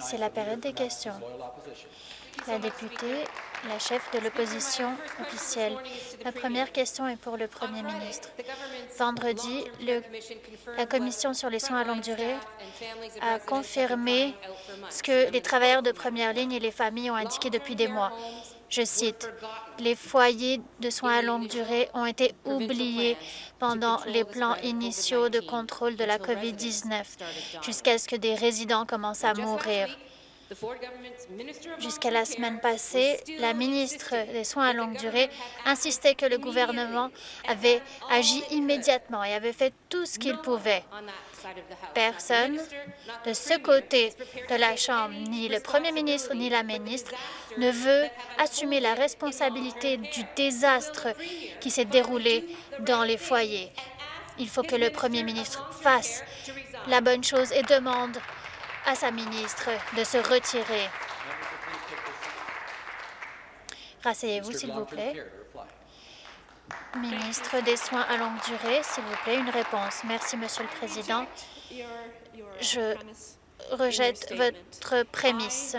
C'est la période des questions. La députée, la chef de l'opposition officielle. La première question est pour le premier ministre. Vendredi, la Commission sur les soins à longue durée a confirmé ce que les travailleurs de première ligne et les familles ont indiqué depuis des mois. Je cite, « Les foyers de soins à longue durée ont été oubliés pendant les plans initiaux de contrôle de la COVID-19 jusqu'à ce que des résidents commencent à mourir. Jusqu'à la semaine passée, la ministre des Soins à longue durée insistait que le gouvernement avait agi immédiatement et avait fait tout ce qu'il pouvait. Personne de ce côté de la Chambre, ni le premier ministre ni la ministre, ne veut assumer la responsabilité du désastre qui s'est déroulé dans les foyers. Il faut que le premier ministre fasse la bonne chose et demande à sa ministre de se retirer. Rasseyez-vous, s'il vous plaît. Ministre des Soins à longue durée, s'il vous plaît, une réponse. Merci, Monsieur le Président. Je rejette votre prémisse.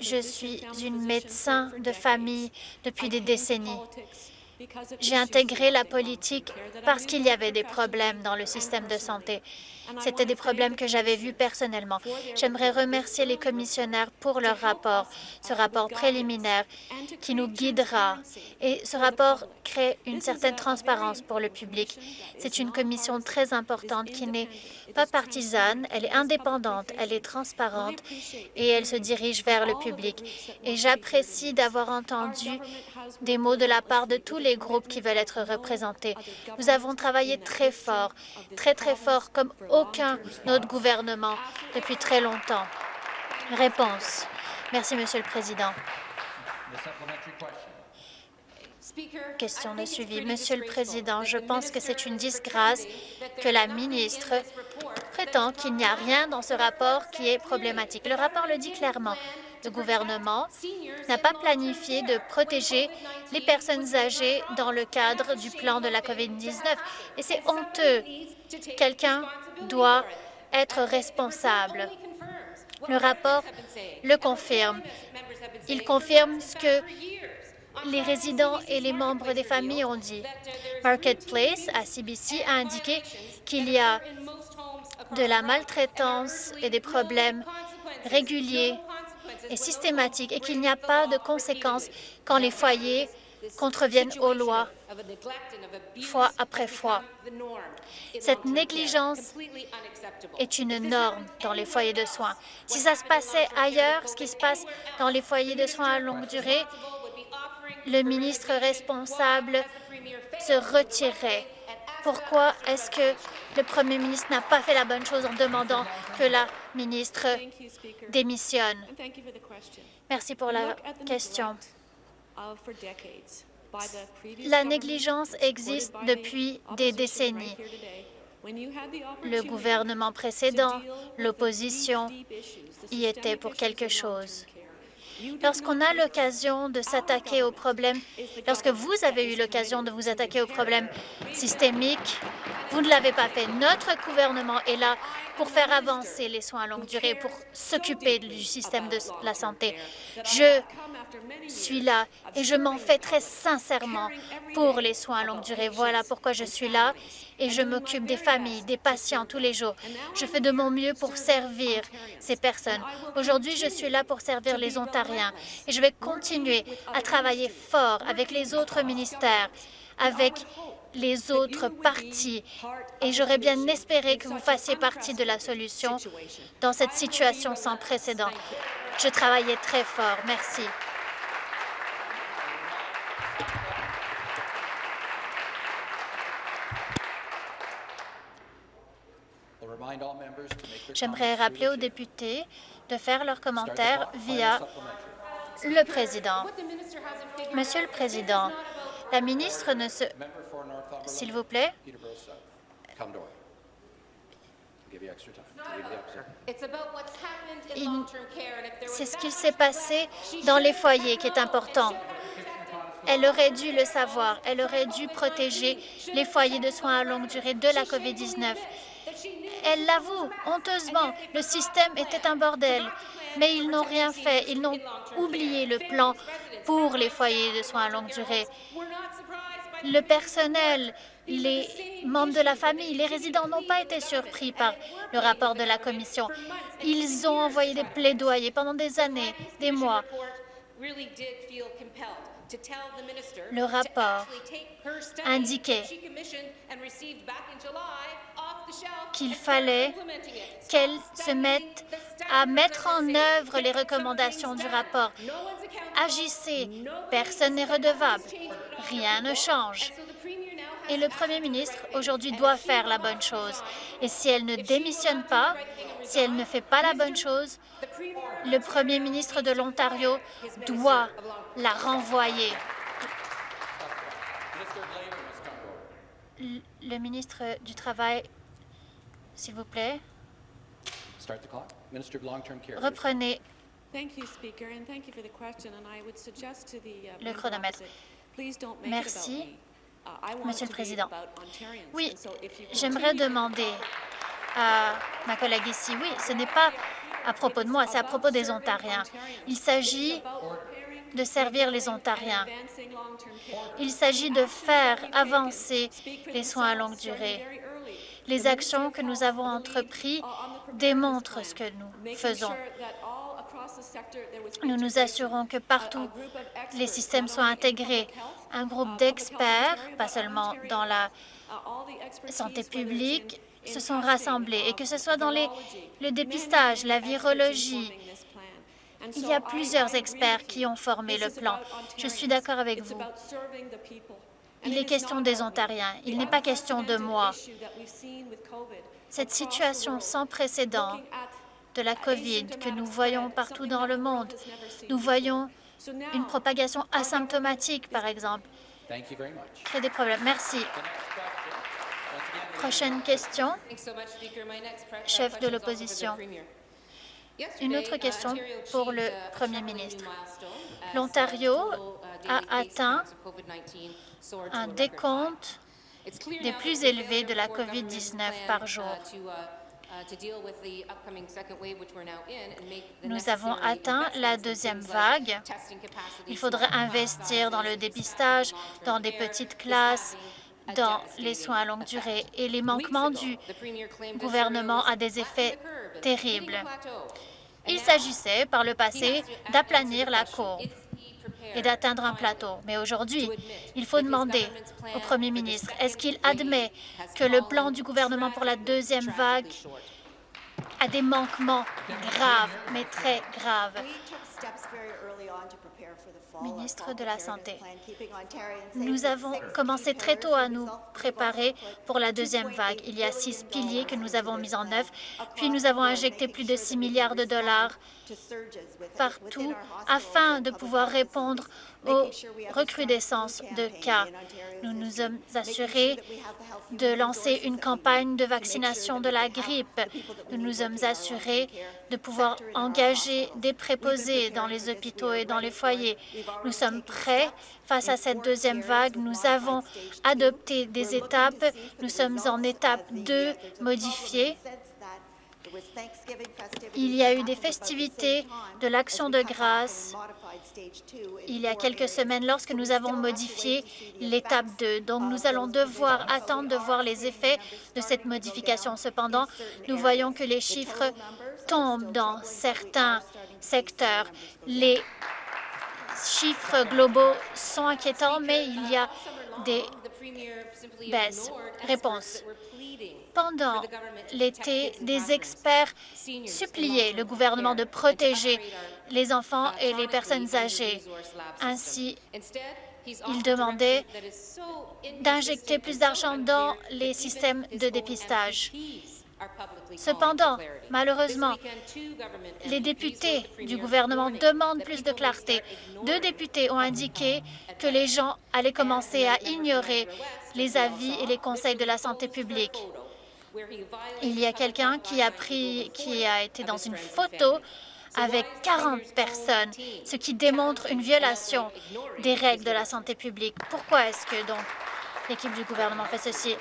Je suis une médecin de famille depuis des décennies. J'ai intégré la politique parce qu'il y avait des problèmes dans le système de santé. C'était des problèmes que j'avais vus personnellement. J'aimerais remercier les commissionnaires pour leur rapport, ce rapport préliminaire qui nous guidera. Et ce rapport crée une certaine transparence pour le public. C'est une commission très importante qui n'est pas partisane, elle est indépendante, elle est transparente et elle se dirige vers le public. Et j'apprécie d'avoir entendu des mots de la part de tous les groupes qui veulent être représentés. Nous avons travaillé très fort, très très fort, comme aucun autre gouvernement depuis très longtemps. Réponse. Merci, Monsieur le Président. Question de suivi. Monsieur le Président, je pense que c'est une disgrâce que la ministre prétend qu'il n'y a rien dans ce rapport qui est problématique. Le rapport le dit clairement. Le gouvernement n'a pas planifié de protéger les personnes âgées dans le cadre du plan de la COVID-19. Et c'est honteux. Quelqu'un doit être responsable. Le rapport le confirme. Il confirme ce que les résidents et les membres des familles ont dit. Marketplace, à CBC, a indiqué qu'il y a de la maltraitance et des problèmes réguliers et systématiques et qu'il n'y a pas de conséquences quand les foyers contreviennent aux lois fois après fois. Cette négligence est une norme dans les foyers de soins. Si ça se passait ailleurs, ce qui se passe dans les foyers de soins à longue durée, le ministre responsable se retirerait. Pourquoi est-ce que le premier ministre n'a pas fait la bonne chose en demandant que la ministre démissionne? Merci pour la question. La négligence existe depuis des décennies. Le gouvernement précédent, l'opposition, y était pour quelque chose. Lorsqu'on a l'occasion de s'attaquer aux problèmes, lorsque vous avez eu l'occasion de vous attaquer aux problèmes systémiques, vous ne l'avez pas fait. Notre gouvernement est là pour faire avancer les soins à longue durée, pour s'occuper du système de la santé. Je suis là et je m'en fais très sincèrement pour les soins à longue durée. Voilà pourquoi je suis là et je m'occupe des familles, des patients tous les jours. Je fais de mon mieux pour servir ces personnes. Aujourd'hui, je suis là pour servir les Ontariens et je vais continuer à travailler fort avec les autres ministères, avec les autres partis et j'aurais bien espéré que vous fassiez partie de la solution dans cette situation sans précédent. Je travaillais très fort. Merci. J'aimerais rappeler aux députés de faire leurs commentaires via le président. Monsieur le Président, la ministre ne se... S'il vous plaît. C'est ce qui s'est passé dans les foyers qui est important. Elle aurait dû le savoir. Elle aurait dû protéger les foyers de soins à longue durée de la COVID-19. Elle l'avoue honteusement. Le système était un bordel. Mais ils n'ont rien fait. Ils n'ont oublié le plan pour les foyers de soins à longue durée. Le personnel, les membres de la famille, les résidents n'ont pas été surpris par le rapport de la Commission. Ils ont envoyé des plaidoyers pendant des années, des mois. Le rapport indiquait qu'il fallait qu'elle se mette à mettre en œuvre les recommandations du rapport. Agissez, personne n'est redevable, rien ne change. Et le premier ministre, aujourd'hui, doit faire la bonne chose. Et si elle ne démissionne pas, si elle ne fait pas la bonne chose, le premier ministre de l'Ontario doit la renvoyer. Le ministre du Travail, s'il vous plaît. Reprenez le chronomètre. Merci. Monsieur le Président. Oui, j'aimerais demander à ma collègue ici, oui, ce n'est pas à propos de moi, c'est à propos des Ontariens. Il s'agit de servir les Ontariens. Il s'agit de faire avancer les soins à longue durée. Les actions que nous avons entreprises démontrent ce que nous faisons. Nous nous assurons que partout, les systèmes soient intégrés. Un groupe d'experts, pas seulement dans la santé publique, se sont rassemblés, et que ce soit dans le dépistage, la virologie. Il y a plusieurs experts qui ont formé le plan. Je suis d'accord avec vous. Il est question des Ontariens. Il n'est pas question de moi. Cette situation sans précédent de la COVID que nous voyons partout dans le monde. Nous voyons une propagation asymptomatique, par exemple, crée des problèmes. Merci. Prochaine question, chef de l'opposition. Une autre question pour le Premier ministre. L'Ontario a atteint un décompte des plus élevés de la COVID-19 par jour. Nous avons atteint la deuxième vague. Il faudrait investir dans le dépistage, dans des petites classes, dans les soins à longue durée. Et les manquements du gouvernement ont des effets terribles. Il s'agissait, par le passé, d'aplanir la courbe et d'atteindre un plateau. Mais aujourd'hui, il faut demander au premier ministre, est-ce qu'il admet que le plan du gouvernement pour la deuxième vague a des manquements graves, mais très graves? Ministre de la Santé. Nous avons commencé très tôt à nous préparer pour la deuxième vague. Il y a six piliers que nous avons mis en œuvre, puis nous avons injecté plus de 6 milliards de dollars partout afin de pouvoir répondre aux recrudescences de cas. Nous nous sommes assurés de lancer une campagne de vaccination de la grippe. Nous nous sommes assurés de pouvoir engager des préposés dans les hôpitaux et dans les foyers. Nous sommes prêts face à cette deuxième vague. Nous avons adopté des étapes. Nous sommes en étape 2 modifiée. Il y a eu des festivités de l'Action de grâce il y a quelques semaines lorsque nous avons modifié l'étape 2. Donc, nous allons devoir attendre de voir les effets de cette modification. Cependant, nous voyons que les chiffres tombent dans certains secteurs. Les chiffres globaux sont inquiétants, mais il y a des baisses. Réponse. Pendant l'été, des experts suppliaient le gouvernement de protéger les enfants et les personnes âgées. Ainsi, ils demandaient d'injecter plus d'argent dans les systèmes de dépistage. Cependant, malheureusement, les députés du gouvernement demandent plus de clarté. Deux députés ont indiqué que les gens allaient commencer à ignorer les avis et les conseils de la santé publique. Il y a quelqu'un qui a pris, qui a été dans une photo avec 40 personnes, ce qui démontre une violation des règles de la santé publique. Pourquoi est-ce que l'équipe du gouvernement fait ceci?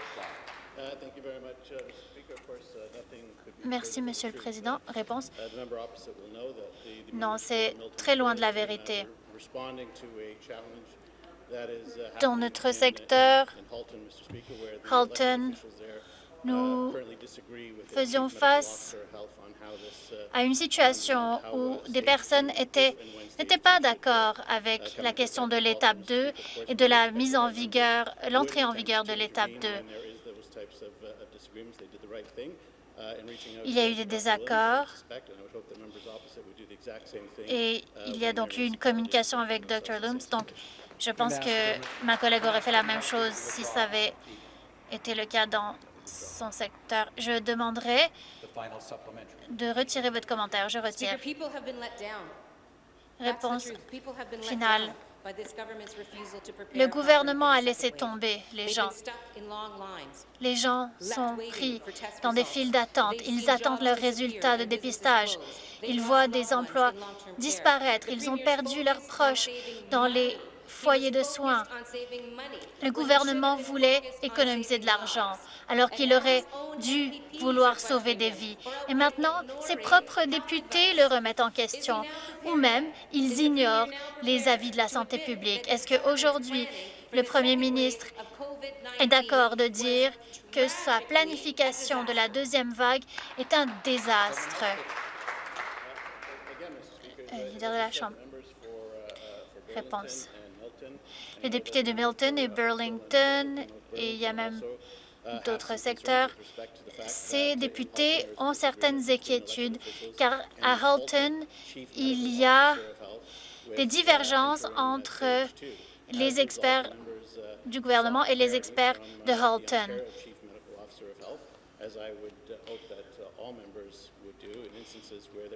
Merci, Monsieur le Président. Réponse? Non, c'est très loin de la vérité. Dans notre secteur, Halton, nous faisions face à une situation où des personnes n'étaient pas d'accord avec la question de l'étape 2 et de la mise en vigueur, l'entrée en vigueur de l'étape 2. Il y a eu des désaccords et il y a donc eu une communication avec Dr. Looms. Donc, je pense que ma collègue aurait fait la même chose si ça avait été le cas dans son secteur. Je demanderai de retirer votre commentaire. Je retire. Réponse finale. Le gouvernement a laissé tomber les gens. Les gens sont pris dans des files d'attente. Ils attendent leurs résultats de dépistage. Ils voient des emplois disparaître. Ils ont perdu leurs proches dans les foyers de soins. Le gouvernement voulait économiser de l'argent, alors qu'il aurait dû vouloir sauver des vies. Et maintenant, ses propres députés le remettent en question, ou même ils ignorent les avis de la santé publique. Est-ce qu'aujourd'hui, le premier ministre est d'accord de dire que sa planification de la deuxième vague est un désastre? Euh. Réponse les députés de Milton et Burlington, et il y a même d'autres secteurs, ces députés ont certaines inquiétudes, car à Halton, il y a des divergences entre les experts du gouvernement et les experts de Halton.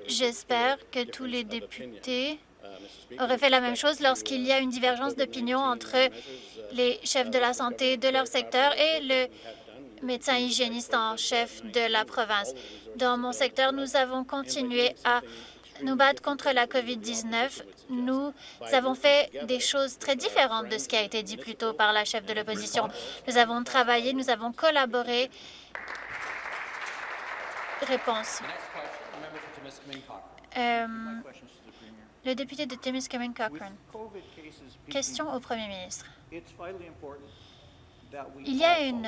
J'espère que tous les députés aurait fait la même chose lorsqu'il y a une divergence d'opinion entre les chefs de la santé de leur secteur et le médecin hygiéniste en chef de la province. Dans mon secteur, nous avons continué à nous battre contre la COVID-19. Nous avons fait des choses très différentes de ce qui a été dit plus tôt par la chef de l'opposition. Nous avons travaillé, nous avons collaboré. Réponse. Euh, le député de Timiskaming Cochrane. Question au premier ministre. Il y a une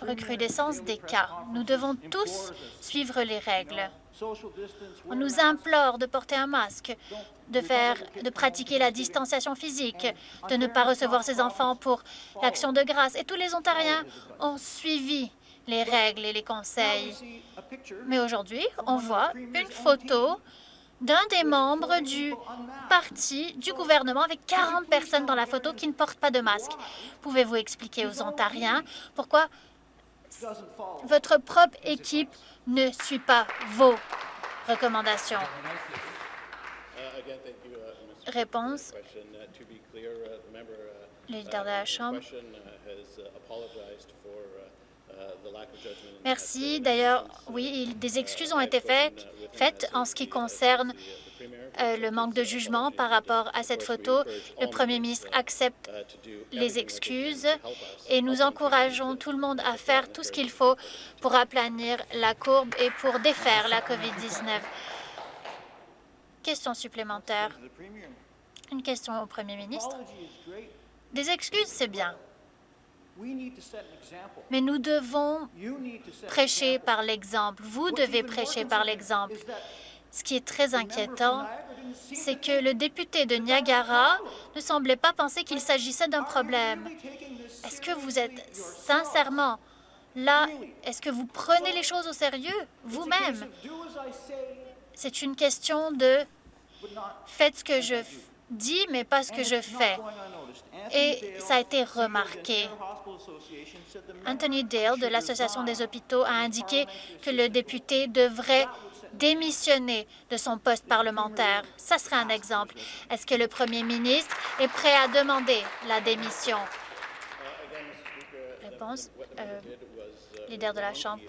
recrudescence des cas. Nous devons tous suivre les règles. On nous implore de porter un masque, de, faire, de pratiquer la distanciation physique, de ne pas recevoir ses enfants pour l'action de grâce. Et tous les Ontariens ont suivi les règles et les conseils. Mais aujourd'hui, on voit une photo d'un des membres du parti du gouvernement avec 40 personnes dans la photo qui ne portent pas de masque. Pouvez-vous expliquer aux Ontariens pourquoi votre propre équipe ne suit pas vos recommandations? Réponse. Le leader de la Chambre. Merci. D'ailleurs, oui, des excuses ont été faites, en ce qui concerne euh, le manque de jugement par rapport à cette photo. Le premier ministre accepte les excuses et nous encourageons tout le monde à faire tout ce qu'il faut pour aplanir la courbe et pour défaire la COVID-19. Question supplémentaire. Une question au premier ministre. Des excuses, c'est bien. Mais nous devons prêcher par l'exemple. Vous devez prêcher par l'exemple. Ce qui est très inquiétant, c'est que le député de Niagara ne semblait pas penser qu'il s'agissait d'un problème. Est-ce que vous êtes sincèrement là? Est-ce que vous prenez les choses au sérieux vous-même? C'est une question de faites ce que je dis, mais pas ce que je fais. Et ça a été remarqué. Anthony Dale de l'Association des hôpitaux a indiqué que le député devrait démissionner de son poste parlementaire. Ça serait un exemple. Est-ce que le premier ministre est prêt à demander la démission? Réponse. Euh, leader de la Chambre.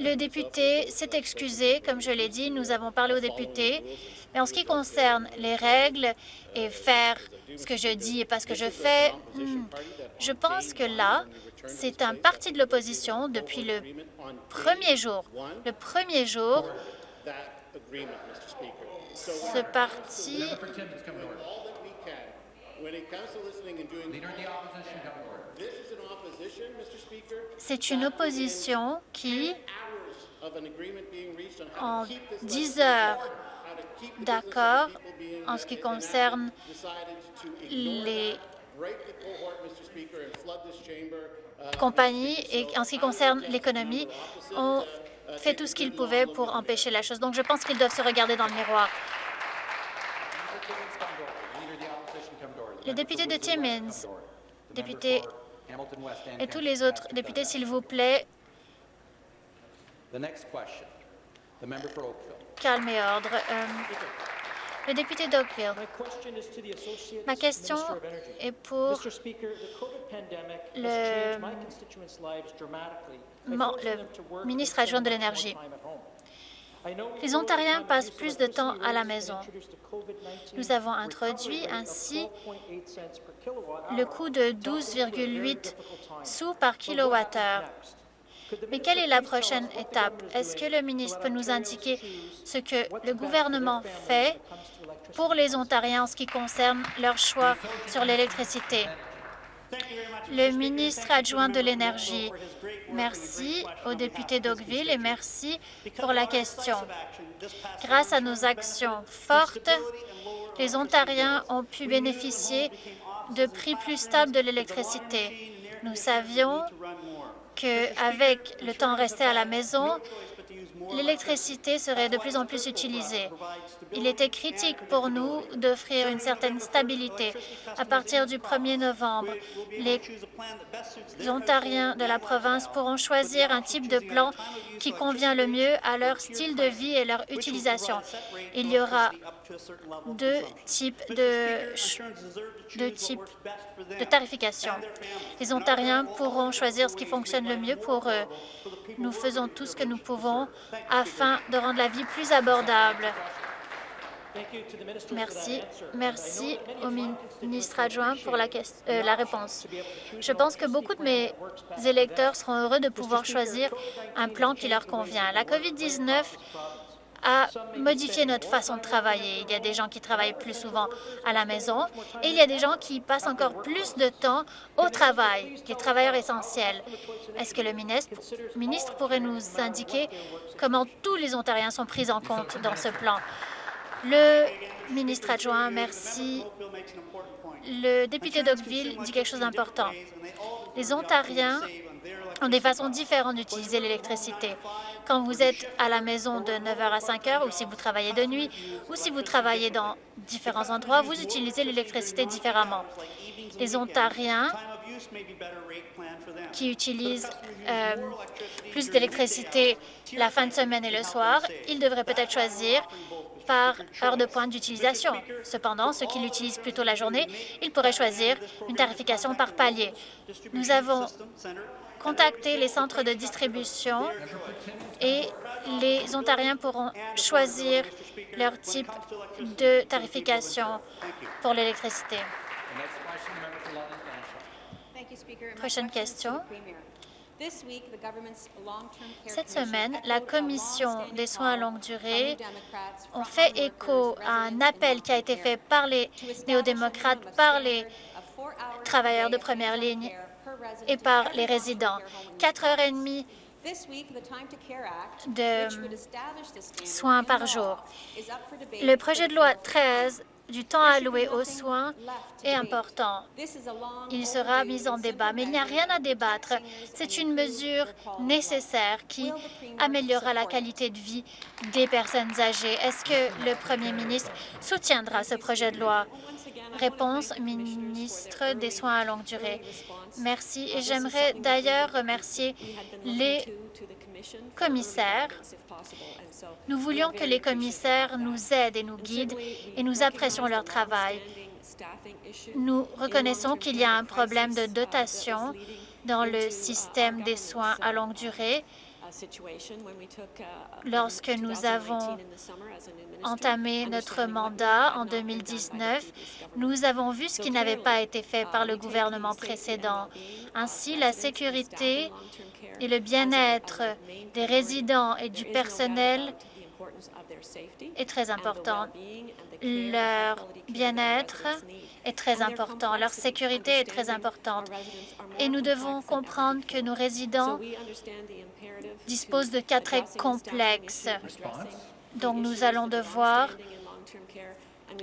Le député s'est excusé, comme je l'ai dit, nous avons parlé aux députés, mais en ce qui concerne les règles et faire ce que je dis et pas ce que je fais, hmm, je pense que là, c'est un parti de l'opposition depuis le premier jour. Le premier jour, ce parti c'est une opposition qui, en 10 heures d'accord en ce qui concerne les compagnies et en ce qui concerne l'économie, ont fait tout ce qu'ils pouvaient pour empêcher la chose. Donc, je pense qu'ils doivent se regarder dans le miroir. Le député de Timmins, député et tous les autres députés, s'il vous plaît, calme et ordre. Euh, le député d'Oakville, ma question est pour le, le ministre adjoint de l'Énergie. Les Ontariens passent plus de temps à la maison. Nous avons introduit ainsi le coût de 12,8 sous par kilowattheure. Mais quelle est la prochaine étape? Est-ce que le ministre peut nous indiquer ce que le gouvernement fait pour les Ontariens en ce qui concerne leur choix sur l'électricité? Le ministre adjoint de l'Énergie, merci au député d'Oakville et merci pour la question. Grâce à nos actions fortes, les Ontariens ont pu bénéficier de prix plus stables de l'électricité. Nous savions qu'avec le temps resté à la maison, l'électricité serait de plus en plus utilisée. Il était critique pour nous d'offrir une certaine stabilité. À partir du 1er novembre, les Ontariens de la province pourront choisir un type de plan qui convient le mieux à leur style de vie et leur utilisation. Il y aura deux types de, deux types de tarification. Les Ontariens pourront choisir ce qui fonctionne le mieux pour eux. Nous faisons tout ce que nous pouvons afin de rendre la vie plus abordable. Merci. Merci au ministre adjoint pour la, euh, la, réponse. Je pense que beaucoup de mes électeurs seront heureux de pouvoir choisir un plan qui leur convient. La COVID-19 a modifié notre façon de travailler. Il y a des gens qui travaillent plus souvent à la maison et il y a des gens qui passent encore plus de temps au travail, les travailleurs essentiels. Est-ce que le ministre, ministre pourrait nous indiquer comment tous les Ontariens sont pris en compte dans ce plan? Le ministre adjoint, merci. Le député d'Oakville dit quelque chose d'important. Les Ontariens ont des façons différentes d'utiliser l'électricité. Quand vous êtes à la maison de 9 h à 5 h, ou si vous travaillez de nuit, ou si vous travaillez dans différents endroits, vous utilisez l'électricité différemment. Les Ontariens qui utilisent euh, plus d'électricité la fin de semaine et le soir, ils devraient peut-être choisir par heure de pointe d'utilisation. Cependant, ceux qui l'utilisent plutôt la journée, ils pourraient choisir une tarification par palier. Nous avons contacter les centres de distribution et les Ontariens pourront choisir leur type de tarification pour l'électricité. Prochaine question. Cette semaine, la Commission des soins à longue durée a fait écho à un appel qui a été fait par les néo-démocrates, par les travailleurs de première ligne et par les résidents. Quatre heures et demie de soins par jour. Le projet de loi 13 du temps alloué aux soins est important. Il sera mis en débat, mais il n'y a rien à débattre. C'est une mesure nécessaire qui améliorera la qualité de vie des personnes âgées. Est-ce que le premier ministre soutiendra ce projet de loi? Réponse, ministre des Soins à longue durée. Merci. Et j'aimerais d'ailleurs remercier les commissaires. Nous voulions que les commissaires nous aident et nous guident et nous apprécions leur travail. Nous reconnaissons qu'il y a un problème de dotation dans le système des soins à longue durée Lorsque nous avons entamé notre mandat en 2019, nous avons vu ce qui n'avait pas été fait par le gouvernement précédent. Ainsi, la sécurité et le bien-être des résidents et du personnel est très important. Leur bien-être est très important, leur sécurité est très importante. Et nous devons comprendre que nos résidents disposent de cas très complexes. Donc, nous allons devoir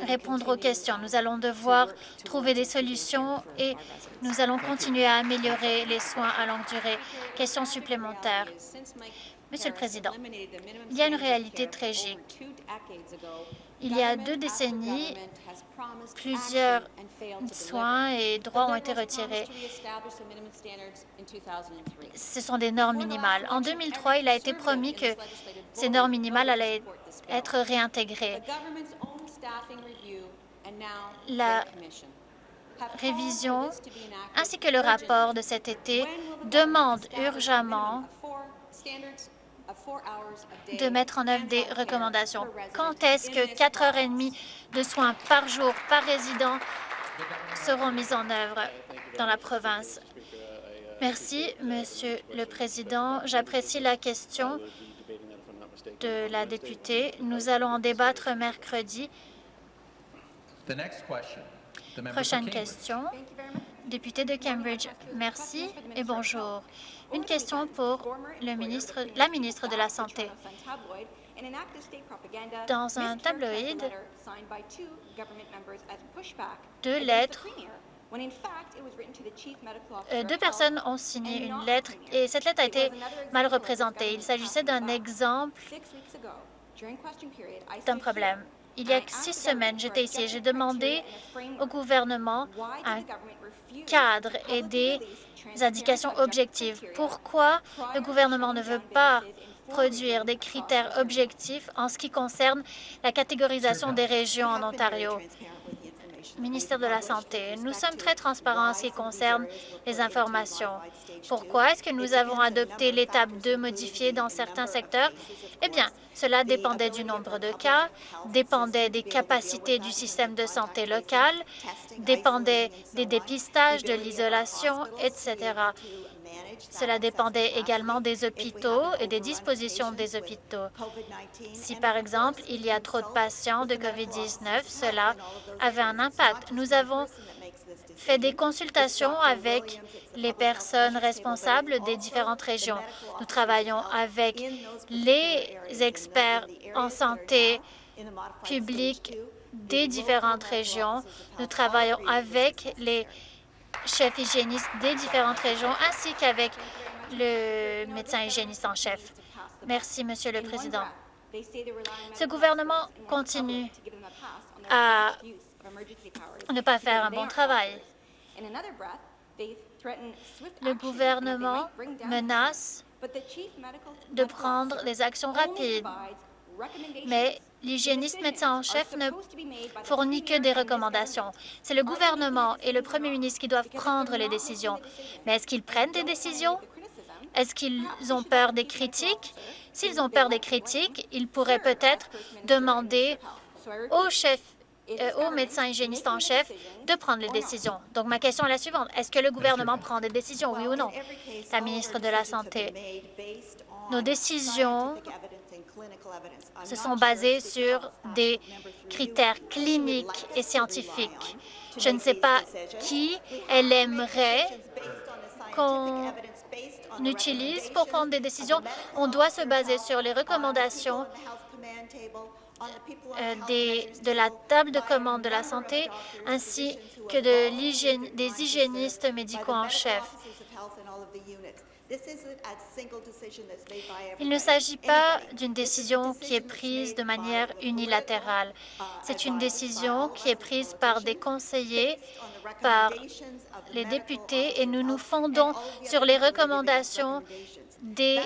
répondre aux questions. Nous allons devoir trouver des solutions et nous allons continuer à améliorer les soins à longue durée. Question supplémentaire. Monsieur le Président, il y a une réalité tragique. Il y a deux décennies, plusieurs soins et droits ont été retirés. Ce sont des normes minimales. En 2003, il a été promis que ces normes minimales allaient être réintégrées. La révision ainsi que le rapport de cet été demandent urgemment de mettre en œuvre des recommandations. Quand est-ce que 4 heures et demie de soins par jour par résident seront mises en œuvre dans la province? Merci, Monsieur le Président. J'apprécie la question de la députée. Nous allons en débattre mercredi. Prochaine question. Député de Cambridge, merci et bonjour. Une question pour le ministre, la ministre de la Santé. Dans un tabloïd, deux lettres euh, deux personnes ont signé une lettre et cette lettre a été mal représentée. Il s'agissait d'un exemple d'un problème. Il y a six semaines, j'étais ici et j'ai demandé au gouvernement un cadre et des indications objectives. Pourquoi le gouvernement ne veut pas produire des critères objectifs en ce qui concerne la catégorisation des régions en Ontario? Ministère de la Santé, nous sommes très transparents en ce qui concerne les informations. Pourquoi est-ce que nous avons adopté l'étape 2 modifiée dans certains secteurs? Eh bien, cela dépendait du nombre de cas, dépendait des capacités du système de santé local, dépendait des dépistages, de l'isolation, etc. Cela dépendait également des hôpitaux et des dispositions des hôpitaux. Si, par exemple, il y a trop de patients de COVID-19, cela avait un impact. Nous avons fait des consultations avec les personnes responsables des différentes régions. Nous travaillons avec les experts en santé publique des différentes régions. Nous travaillons avec les chef hygiéniste des différentes régions ainsi qu'avec le médecin hygiéniste en chef. Merci, Monsieur le Président. Ce gouvernement continue à ne pas faire un bon travail. Le gouvernement menace de prendre des actions rapides, mais L'hygiéniste médecin en chef ne fournit que des recommandations. C'est le gouvernement et le premier ministre qui doivent prendre les décisions. Mais est-ce qu'ils prennent des décisions? Est-ce qu'ils ont peur des critiques? S'ils ont peur des critiques, ils pourraient peut-être demander au chef euh, au médecin hygiéniste en chef de prendre les décisions. Donc, ma question est la suivante. Est-ce que le gouvernement prend des décisions, oui ou non? La ministre de la Santé. Nos décisions se sont basés sur des critères cliniques et scientifiques. Je ne sais pas qui elle aimerait qu'on utilise pour prendre des décisions. On doit se baser sur les recommandations euh, des, de la table de commande de la santé ainsi que de des hygiénistes médicaux en chef. Il ne s'agit pas d'une décision qui est prise de manière unilatérale. Uh, C'est une décision qui est prise par des conseillers, par les députés, et nous nous fondons sur les recommandations des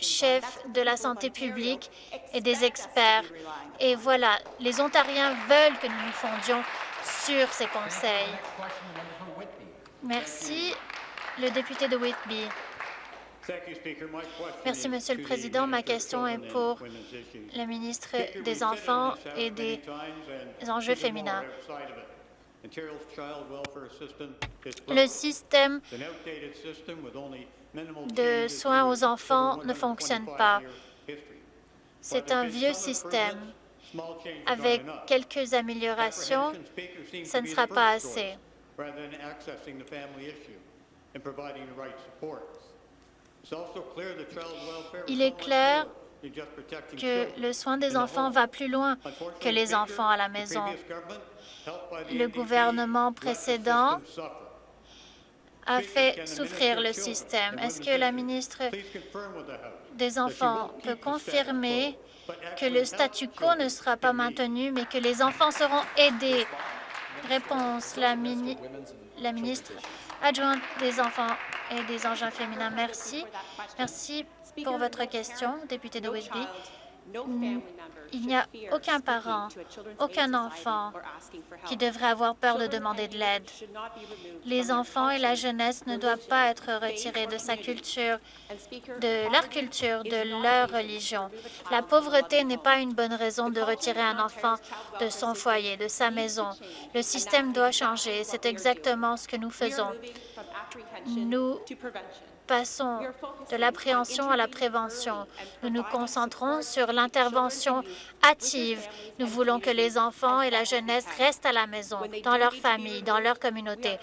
chefs de la santé publique et des experts. Et voilà, les Ontariens veulent que nous nous fondions sur ces conseils. Merci le député de Whitby. Merci, Monsieur le Président. Ma question est pour le ministre des Enfants et des enjeux féminins. Le système de soins aux enfants ne fonctionne pas. C'est un vieux système. Avec quelques améliorations, ce ne sera pas assez. Il est clair que le soin des enfants va plus loin que les enfants à la maison. Le gouvernement précédent a fait souffrir le système. Est-ce que la ministre des Enfants peut confirmer que le statu quo ne sera pas maintenu, mais que les enfants seront aidés? Réponse, la, la ministre adjointe des Enfants et des engins féminins. Merci. Merci pour votre question, député de Whitby. Il n'y a aucun parent, aucun enfant qui devrait avoir peur de demander de l'aide. Les enfants et la jeunesse ne doivent pas être retirés de sa culture, de leur culture, de leur religion. La pauvreté n'est pas une bonne raison de retirer un enfant de son foyer, de sa maison. Le système doit changer. C'est exactement ce que nous faisons. Nous passons de l'appréhension à la prévention. Nous nous concentrons sur l'intervention hâtive. Nous voulons que les enfants et la jeunesse restent à la maison, dans leur famille, dans leur communauté.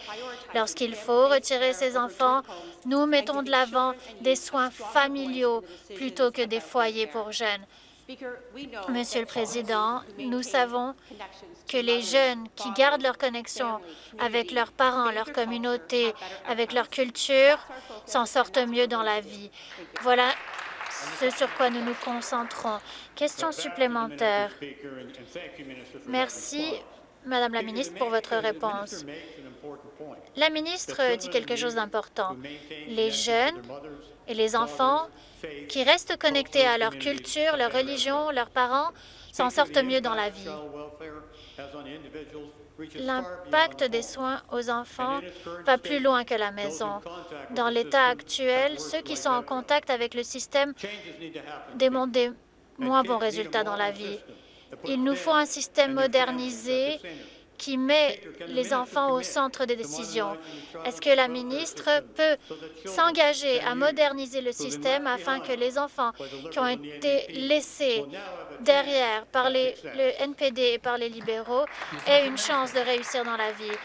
Lorsqu'il faut retirer ces enfants, nous mettons de l'avant des soins familiaux plutôt que des foyers pour jeunes. Monsieur le Président, nous savons que les jeunes qui gardent leur connexion avec leurs parents, leur communauté, avec leur culture, s'en sortent mieux dans la vie. Voilà ce sur quoi nous nous concentrons. Question supplémentaire. Merci, Madame la ministre, pour votre réponse. La ministre dit quelque chose d'important. Les jeunes et les enfants qui restent connectés à leur culture, leur religion, leurs parents, s'en sortent mieux dans la vie. L'impact des soins aux enfants va plus loin que la maison. Dans l'état actuel, ceux qui sont en contact avec le système démontrent des moins bons résultats dans la vie. Il nous faut un système modernisé qui met les enfants au centre des décisions. Est-ce que la ministre peut s'engager à moderniser le système afin que les enfants qui ont été laissés derrière par le NPD et par les libéraux aient une chance de réussir dans la vie?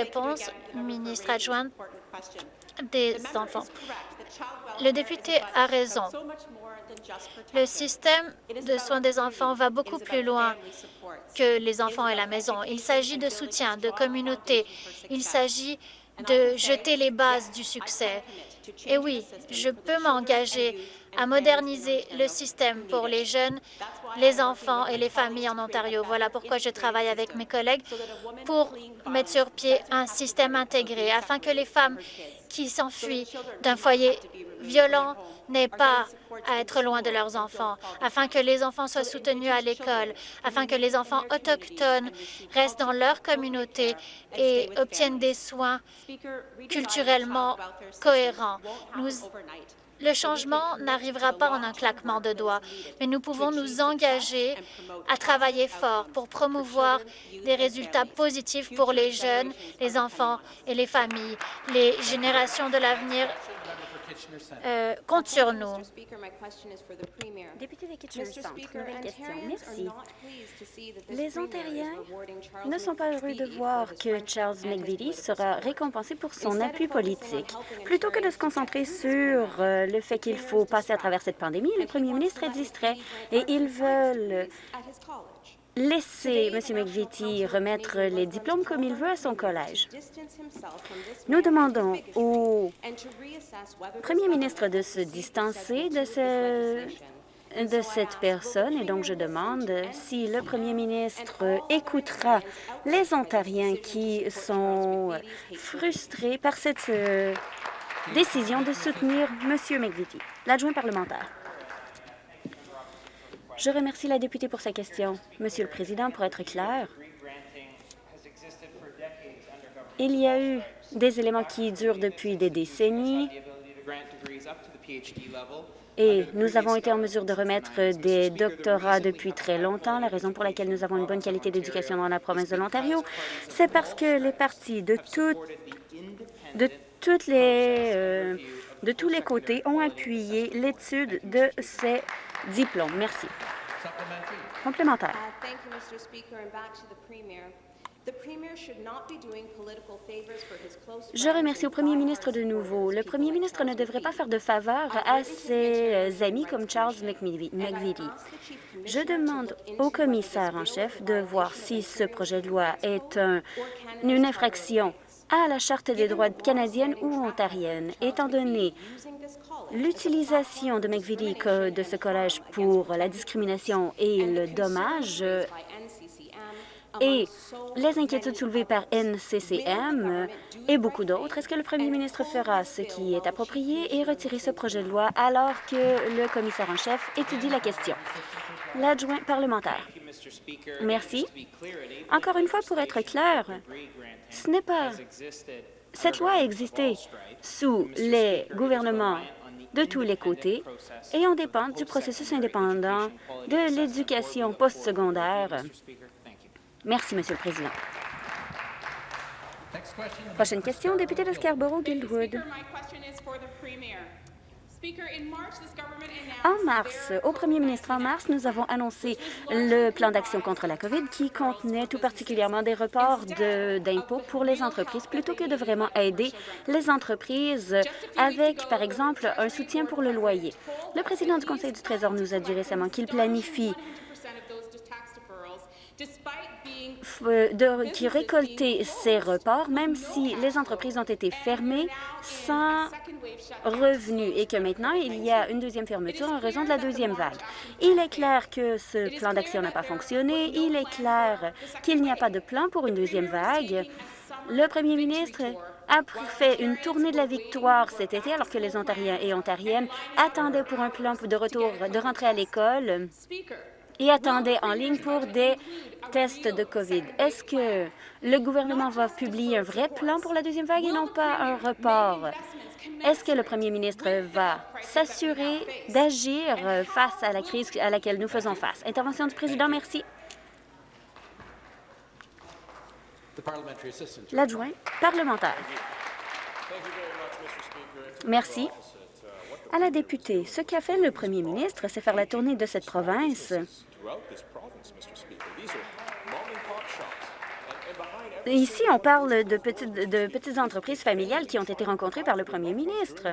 Réponse, ministre adjointe des enfants. Le député a raison. Le système de soins des enfants va beaucoup plus loin que les enfants et la maison. Il s'agit de soutien, de communauté. Il s'agit de jeter les bases du succès. Et oui, je peux m'engager à moderniser le système pour les jeunes, les enfants et les familles en Ontario. Voilà pourquoi je travaille avec mes collègues pour mettre sur pied un système intégré afin que les femmes qui s'enfuient d'un foyer violent n'aient pas à être loin de leurs enfants, afin que les enfants soient soutenus à l'école, afin que les enfants autochtones restent dans leur communauté et obtiennent des soins culturellement cohérents. Nous le changement n'arrivera pas en un claquement de doigts, mais nous pouvons nous engager à travailler fort pour promouvoir des résultats positifs pour les jeunes, les enfants et les familles. Les générations de l'avenir euh, compte sur nous. Député de Kitchener Centre, nouvelle question. Merci. Les Ontariens ne sont pas heureux de voir que Charles McVitie sera récompensé pour son appui politique. Plutôt que de se concentrer sur euh, le fait qu'il faut passer à travers cette pandémie, le premier ministre est distrait et ils veulent laisser M. McVitie remettre les diplômes comme il veut à son collège. Nous demandons au premier ministre de se distancer de, ce, de cette personne et donc je demande si le premier ministre écoutera les Ontariens qui sont frustrés par cette euh, décision de soutenir M. McVitie. L'adjoint parlementaire. Je remercie la députée pour sa question. Monsieur le Président, pour être clair, il y a eu des éléments qui durent depuis des décennies, et nous avons été en mesure de remettre des doctorats depuis très longtemps. La raison pour laquelle nous avons une bonne qualité d'éducation dans la province de l'Ontario, c'est parce que les partis de, de, toutes les, euh, de tous les côtés ont appuyé l'étude de ces diplômes. Merci. Complémentaire. Je remercie au premier ministre de nouveau. Le premier ministre ne devrait pas faire de faveur à ses euh, amis comme Charles McVitie. Je demande au commissaire en chef de voir si ce projet de loi est une infraction à la Charte des droits canadienne ou ontarienne, étant donné l'utilisation de McVitie de ce collège pour la discrimination et le dommage et les inquiétudes soulevées par NCCM et beaucoup d'autres, est-ce que le premier ministre fera ce qui est approprié et retirer ce projet de loi alors que le commissaire en chef étudie la question? L'adjoint parlementaire. Merci. Encore une fois, pour être clair, ce n'est pas... Cette loi a existé sous les gouvernements de tous les côtés et on dépend du processus indépendant de l'éducation postsecondaire Merci, Monsieur le Président. Prochaine question, député de Scarborough-Guildwood. En mars, au premier ministre, en mars, nous avons annoncé le plan d'action contre la COVID qui contenait tout particulièrement des reports d'impôts pour les entreprises plutôt que de vraiment aider les entreprises avec, par exemple, un soutien pour le loyer. Le président du Conseil du Trésor nous a dit récemment qu'il planifie de, qui récoltait ces reports, même si les entreprises ont été fermées sans revenus et que maintenant, il y a une deuxième fermeture en raison de la deuxième vague. Il est clair que ce plan d'action n'a pas fonctionné. Il est clair qu'il n'y a pas de plan pour une deuxième vague. Le premier ministre a fait une tournée de la victoire cet été alors que les Ontariens et Ontariennes attendaient pour un plan de retour de rentrée à l'école et attendaient en ligne pour des tests de COVID. Est-ce que le gouvernement va publier un vrai plan pour la deuxième vague et non pas un report? Est-ce que le premier ministre va s'assurer d'agir face à la crise à laquelle nous faisons face? Intervention du président, merci. L'adjoint parlementaire. Merci. À la députée, ce qu'a fait le premier ministre, c'est faire la tournée de cette province Ici, on parle de petites, de petites entreprises familiales qui ont été rencontrées par le premier ministre.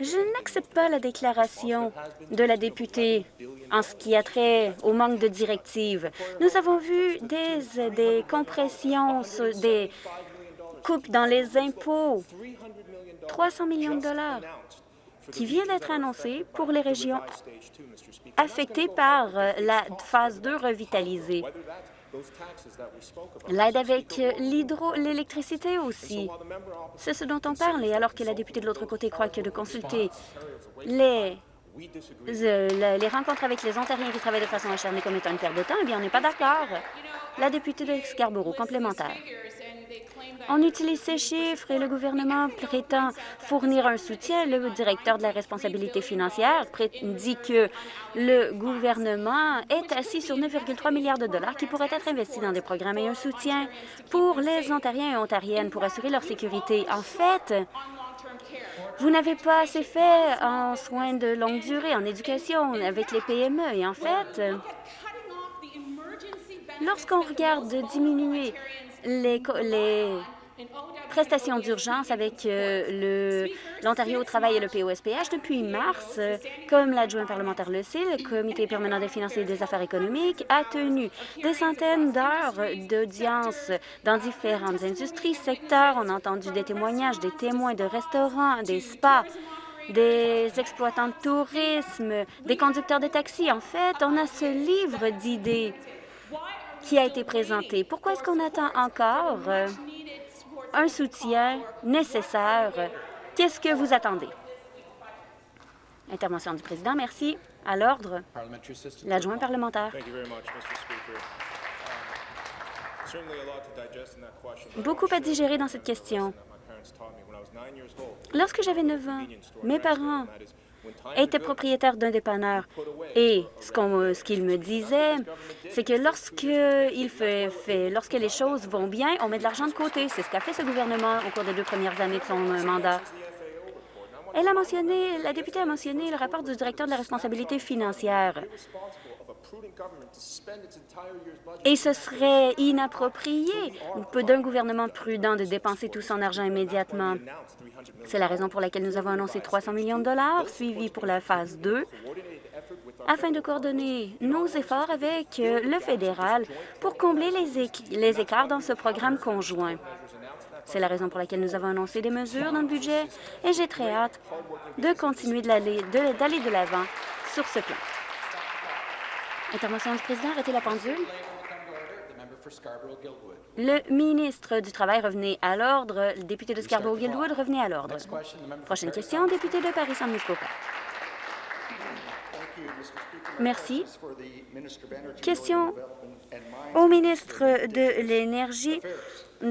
Je n'accepte pas la déclaration de la députée en ce qui a trait au manque de directives. Nous avons vu des, des compressions, des coupes dans les impôts, 300 millions de dollars qui vient d'être annoncé pour les régions affectées par la phase 2 revitalisée. L'aide avec l'hydro, l'électricité aussi. C'est ce dont on parle. Et alors que la députée de l'autre côté croit que de consulter les, euh, les rencontres avec les Ontariens qui travaillent de façon acharnée comme étant une perte de temps, eh bien, on n'est pas d'accord. La députée de Scarborough, complémentaire. On utilise ces chiffres et le gouvernement prétend fournir un soutien. Le directeur de la responsabilité financière dit que le gouvernement est assis sur 9,3 milliards de dollars qui pourraient être investis dans des programmes et un soutien pour les Ontariens et Ontariennes pour assurer leur sécurité. En fait, vous n'avez pas assez fait en soins de longue durée, en éducation, avec les PME. Et en fait, lorsqu'on regarde diminuer les, prestations d'urgence avec euh, l'Ontario au travail et le POSPH depuis mars. comme l'adjoint parlementaire le sait, le Comité permanent des finances et des affaires économiques a tenu des centaines d'heures d'audience dans différentes industries, secteurs. On a entendu des témoignages des témoins de restaurants, des spas, des exploitants de tourisme, des conducteurs de taxis. En fait, on a ce livre d'idées qui a été présenté. Pourquoi est-ce qu'on attend encore euh, un soutien nécessaire? Qu'est-ce que vous attendez? Intervention du président. Merci. À l'ordre, l'adjoint parlementaire. Beaucoup à digérer dans cette question. Lorsque j'avais 9 ans, mes parents étaient propriétaires d'un dépanneur. Et ce qu'ils me disaient, c'est que lorsque, il fait, lorsque les choses vont bien, on met de l'argent de côté. C'est ce qu'a fait ce gouvernement au cours des deux premières années de son mandat. Elle a mentionné, la députée a mentionné le rapport du directeur de la responsabilité financière. Et ce serait inapproprié d'un gouvernement prudent de dépenser tout son argent immédiatement. C'est la raison pour laquelle nous avons annoncé 300 millions de dollars, suivis pour la phase 2, afin de coordonner nos efforts avec le fédéral pour combler les, les écarts dans ce programme conjoint. C'est la raison pour laquelle nous avons annoncé des mesures dans le budget et j'ai très hâte de continuer d'aller de l'avant sur ce plan. Intervention du président, arrêtez la pendule. Le ministre du Travail revenait à l'ordre. Le député de Scarborough-Guildwood revenait à l'ordre. Prochaine question, député de Paris-San Muskoka. Merci. Question au ministre de l'Énergie,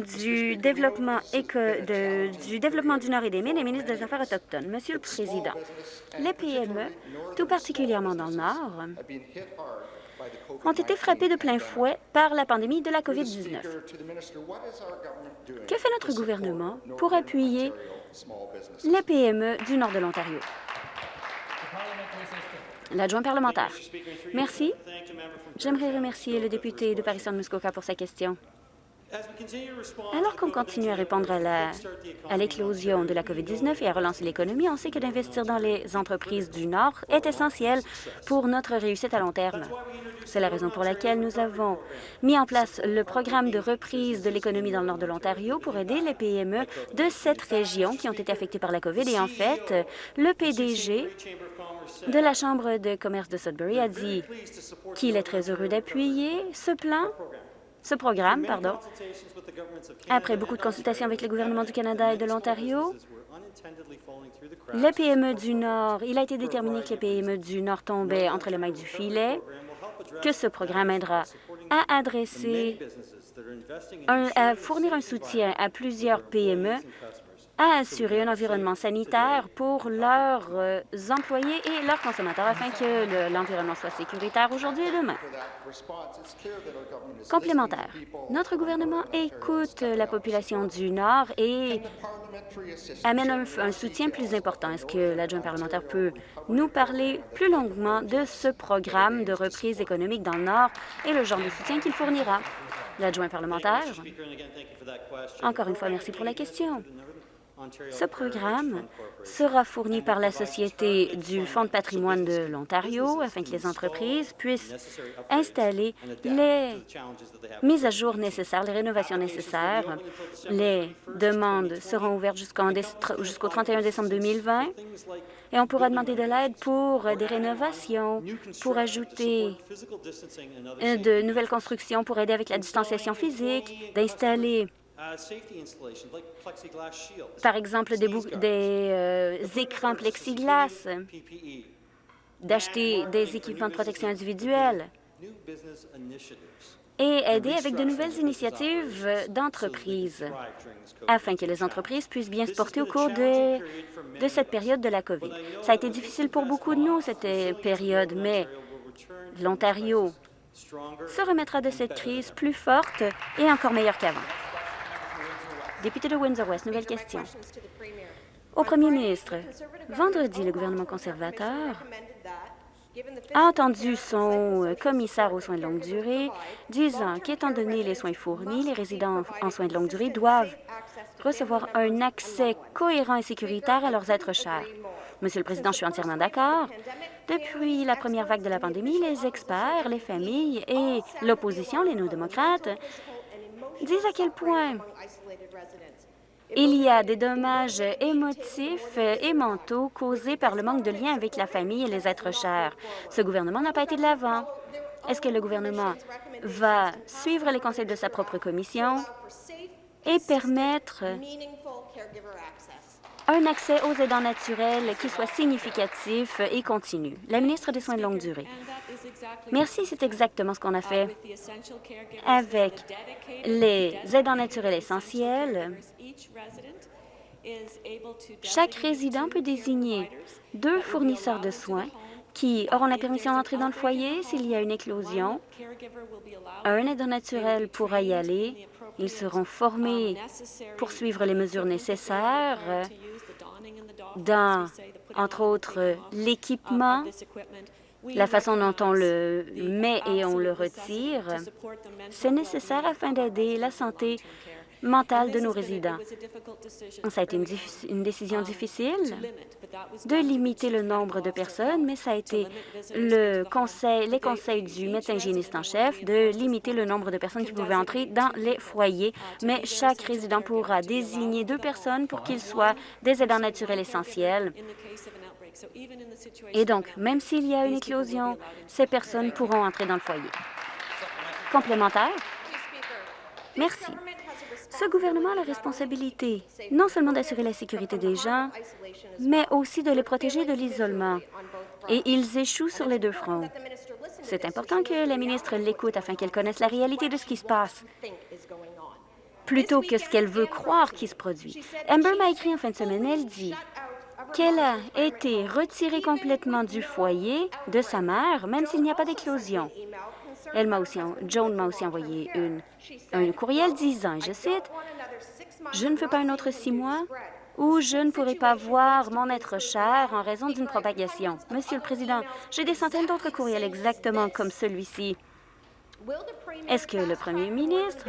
du développement, du développement du Nord et des Mines et ministre des Affaires autochtones. Monsieur le Président, les PME, tout particulièrement dans le Nord, ont été frappés de plein fouet par la pandémie de la COVID-19. Que fait notre gouvernement pour appuyer les PME du nord de l'Ontario? L'adjoint parlementaire. Merci. J'aimerais remercier le député de Paris-Muskoka pour sa question. Alors qu'on continue à répondre à l'éclosion de la COVID-19 et à relancer l'économie, on sait que d'investir dans les entreprises du Nord est essentiel pour notre réussite à long terme. C'est la raison pour laquelle nous avons mis en place le programme de reprise de l'économie dans le nord de l'Ontario pour aider les PME de cette région qui ont été affectées par la COVID. Et en fait, le PDG de la Chambre de commerce de Sudbury a dit qu'il est très heureux d'appuyer ce plan ce programme, pardon, après beaucoup de consultations avec les gouvernements du Canada et de l'Ontario, les PME du Nord, il a été déterminé que les PME du Nord tombaient entre les mailles du filet, que ce programme aidera à adresser, à fournir un soutien à plusieurs PME à assurer un environnement sanitaire pour leurs euh, employés et leurs consommateurs afin que l'environnement soit sécuritaire aujourd'hui et demain. Complémentaire. Notre gouvernement écoute la population du Nord et amène un, un soutien plus important. Est-ce que l'adjoint parlementaire peut nous parler plus longuement de ce programme de reprise économique dans le Nord et le genre de soutien qu'il fournira? L'adjoint parlementaire. Encore une fois, merci pour la question. Ce programme sera fourni par la Société du Fonds de patrimoine de l'Ontario afin que les entreprises puissent installer les mises à jour nécessaires, les rénovations nécessaires. Les demandes seront ouvertes jusqu'au 31 décembre 2020 et on pourra demander de l'aide pour des rénovations, pour ajouter de nouvelles constructions, pour aider avec la distanciation physique, d'installer par exemple, des, des euh, écrans plexiglas, d'acheter des équipements de protection individuelle et aider avec de nouvelles initiatives d'entreprise afin que les entreprises puissent bien se porter au cours de, de cette période de la COVID. Ça a été difficile pour beaucoup de nous, cette période, mais l'Ontario se remettra de cette crise plus forte et encore meilleure qu'avant. Député de Windsor-West, nouvelle question. Au premier ministre, vendredi, le gouvernement conservateur a entendu son commissaire aux soins de longue durée disant qu'étant donné les soins fournis, les résidents en soins de longue durée doivent recevoir un accès cohérent et sécuritaire à leurs êtres chers. Monsieur le Président, je suis entièrement d'accord. Depuis la première vague de la pandémie, les experts, les familles et l'opposition, les néo-démocrates, disent à quel point il y a des dommages émotifs et mentaux causés par le manque de lien avec la famille et les êtres chers. Ce gouvernement n'a pas été de l'avant. Est-ce que le gouvernement va suivre les conseils de sa propre commission et permettre un accès aux aidants naturels qui soit significatif et continu. La ministre des Soins de longue durée. Merci, c'est exactement ce qu'on a fait avec les aidants naturels essentiels Chaque résident peut désigner deux fournisseurs de soins qui auront la permission d'entrer dans le foyer s'il y a une éclosion. Un aidant naturel pourra y aller. Ils seront formés pour suivre les mesures nécessaires dans, entre autres, l'équipement, la façon dont on le met et on le retire. C'est nécessaire afin d'aider la santé mentale de nos résidents. Ça a été une, décision difficile de limiter le nombre de personnes, mais ça a été les conseils du médecin hygiéniste en chef de limiter le nombre de personnes qui pouvaient entrer dans les foyers, mais chaque résident pourra désigner deux personnes pour qu'ils soient des aidants naturels essentiels. Et donc, même s'il y a une éclosion, ces personnes pourront entrer dans le foyer. Complémentaire? Merci. Ce gouvernement a la responsabilité non seulement d'assurer la sécurité des gens, mais aussi de les protéger de l'isolement. Et ils échouent sur les deux fronts. C'est important que la ministre l'écoute afin qu'elle connaisse la réalité de ce qui se passe plutôt que ce qu'elle veut croire qui se produit. Amber m'a écrit en fin de semaine, elle dit qu'elle a été retirée complètement du foyer de sa mère, même s'il n'y a pas d'éclosion. Elle m'a aussi, Joan m'a aussi envoyé une, un courriel disant, je cite, « Je ne veux pas un autre six mois où je ne pourrai pas voir mon être cher en raison d'une propagation. Monsieur le Président, j'ai des centaines d'autres courriels exactement comme celui-ci. Est-ce que le premier ministre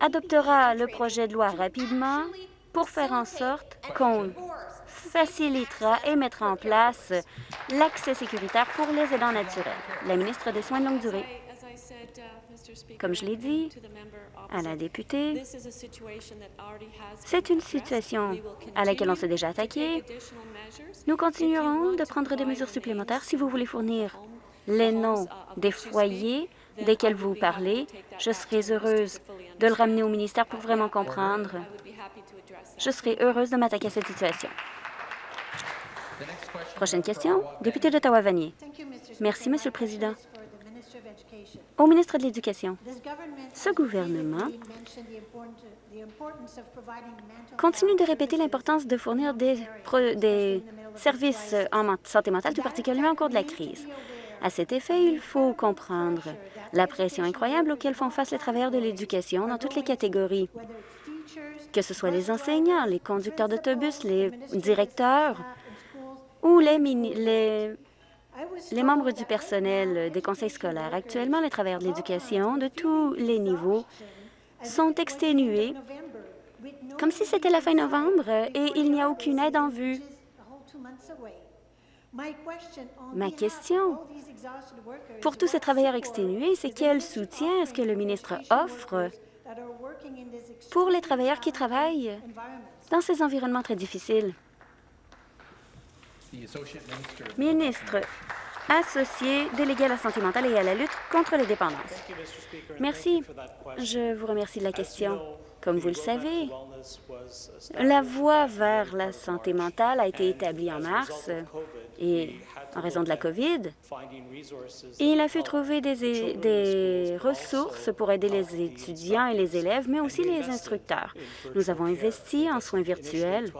adoptera le projet de loi rapidement pour faire en sorte qu'on facilitera et mettra en place l'accès sécuritaire pour les aidants naturels. La ministre des Soins de longue durée. Comme je l'ai dit à la députée, c'est une situation à laquelle on s'est déjà attaqué. Nous continuerons de prendre des mesures supplémentaires. Si vous voulez fournir les noms des foyers desquels vous parlez, je serai heureuse de le ramener au ministère pour vraiment comprendre. Je serai heureuse de m'attaquer à cette situation. Prochaine question, député d'Ottawa-Vanier. Merci, Monsieur le Président. Au ministre de l'Éducation, ce gouvernement continue de répéter l'importance de fournir des, services en santé mentale, tout particulièrement au cours de la crise. À cet effet, il faut comprendre la pression incroyable auquel font face les travailleurs de l'éducation dans toutes les catégories, que ce soit les enseignants, les conducteurs d'autobus, les directeurs, ou les, les, les membres du personnel des conseils scolaires. Actuellement, les travailleurs de l'éducation de tous les niveaux sont exténués comme si c'était la fin novembre et il n'y a aucune aide en vue. Ma question pour tous ces travailleurs exténués, c'est quel soutien est-ce que le ministre offre pour les travailleurs qui travaillent dans ces environnements très difficiles? Ministre associé délégué à la santé mentale et à la lutte contre les dépendances. Merci. Je vous remercie de la question. Comme vous le savez, la voie vers la santé mentale a été établie en mars et en raison de la COVID. Il a fallu trouver des, des, ressources pour aider les étudiants et les élèves, mais aussi les instructeurs. Nous avons investi en soins virtuels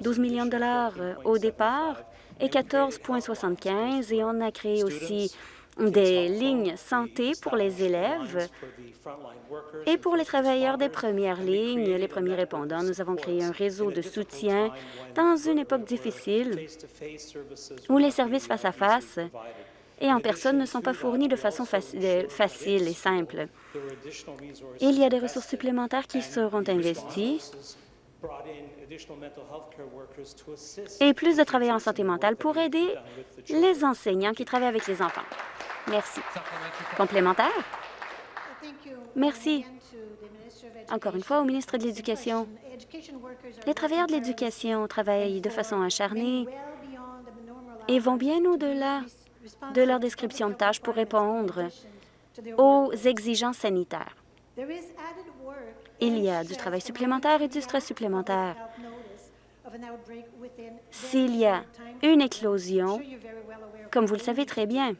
12 millions de dollars au départ et 14,75 et on a créé aussi des lignes santé pour les élèves et pour les travailleurs des premières lignes, les premiers répondants. Nous avons créé un réseau de soutien dans une époque difficile où les services face à face et en personne ne sont pas fournis de façon facile et simple. Il y a des ressources supplémentaires qui seront investies et plus de travailleurs en santé mentale pour aider les enseignants qui travaillent avec les enfants. Merci. Complémentaire? Merci. Encore une fois, au ministre de l'Éducation. Les travailleurs de l'éducation travaillent de façon acharnée et vont bien au-delà de leur description de tâches pour répondre aux exigences sanitaires. Il y a du travail supplémentaire et du stress supplémentaire. S'il y a une éclosion, comme vous le savez très bien,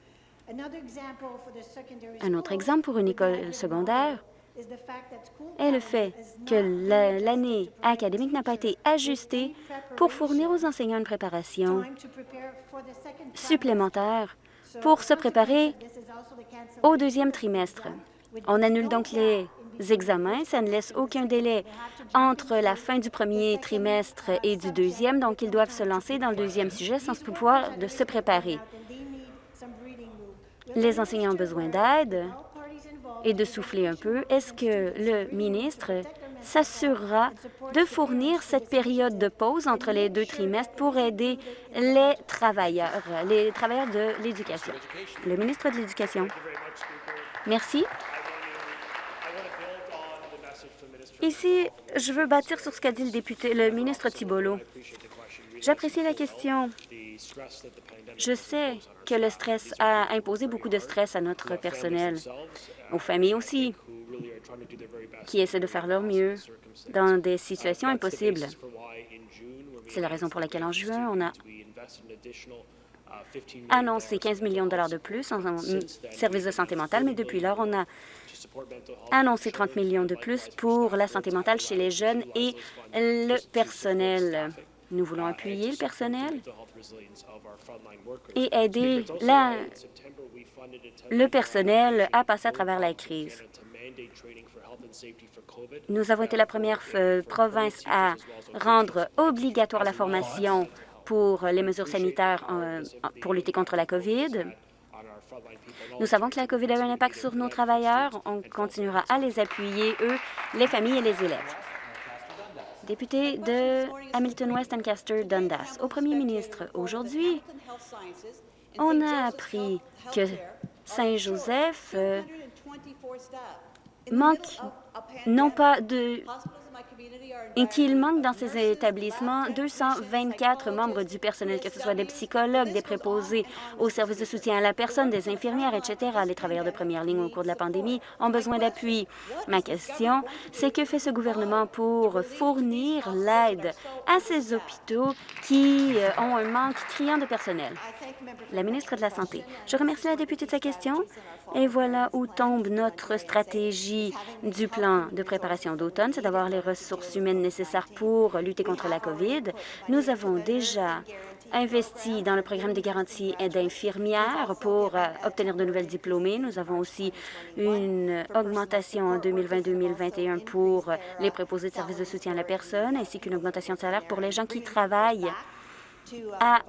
un autre exemple pour une école secondaire, est le fait que l'année académique n'a pas été ajustée pour fournir aux enseignants une préparation supplémentaire pour se préparer au deuxième trimestre. On annule donc les examens. Ça ne laisse aucun délai entre la fin du premier trimestre et du deuxième, donc ils doivent se lancer dans le deuxième sujet sans pouvoir se préparer. Les enseignants ont besoin d'aide et de souffler un peu. Est-ce que le ministre s'assurera de fournir cette période de pause entre les deux trimestres pour aider les travailleurs, les travailleurs de l'éducation? Le ministre de l'Éducation. Merci. Ici, je veux bâtir sur ce qu'a dit le député, le ministre Thibolo. J'apprécie la question. Je sais que le stress a imposé beaucoup de stress à notre personnel, aux familles aussi, qui essaient de faire leur mieux dans des situations impossibles. C'est la raison pour laquelle en juin, on a annoncé 15 millions de dollars de plus en services de santé mentale, mais depuis lors, on a annoncé 30 millions de plus pour la santé mentale chez les jeunes et le personnel. Nous voulons appuyer le personnel et aider le personnel à passer à travers la crise. Nous avons été la première province à rendre obligatoire la formation pour les mesures sanitaires euh, pour lutter contre la COVID. Nous savons que la COVID a un impact sur nos travailleurs. On continuera à les appuyer, eux, les familles et les élèves. Député de Hamilton-West Ancaster Dundas. Au premier ministre, aujourd'hui, on a appris que Saint-Joseph euh, manque non pas de qu'il manque dans ces établissements 224 membres du personnel, que ce soit des psychologues, des préposés aux services de soutien à la personne, des infirmières, etc. Les travailleurs de première ligne au cours de la pandémie ont besoin d'appui. Ma question, c'est que fait ce gouvernement pour fournir l'aide à ces hôpitaux qui euh, ont un manque criant de personnel? La ministre de la Santé. Je remercie la députée de sa question. Et voilà où tombe notre stratégie du plan de préparation d'automne, c'est d'avoir les ressources humaines nécessaires pour lutter contre la COVID. Nous avons déjà investi dans le programme de garantie d'infirmières pour euh, obtenir de nouvelles diplômées. Nous avons aussi une augmentation en 2020-2021 pour les préposés de services de soutien à la personne, ainsi qu'une augmentation de salaire pour les gens qui travaillent à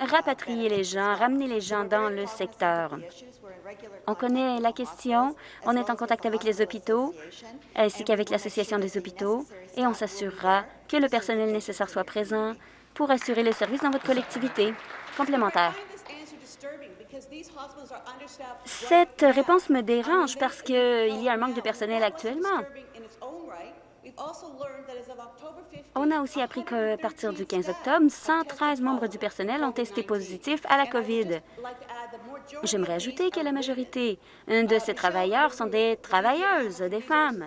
rapatrier les gens, ramener les gens dans le secteur. On connaît la question, on est en contact avec les hôpitaux ainsi qu'avec l'Association des hôpitaux et on s'assurera que le personnel nécessaire soit présent pour assurer le service dans votre collectivité. Complémentaire. Cette réponse me dérange parce qu'il y a un manque de personnel actuellement. On a aussi appris qu'à partir du 15 octobre, 113 membres du personnel ont testé positif à la COVID. J'aimerais ajouter que la majorité de ces travailleurs sont des travailleuses, des femmes.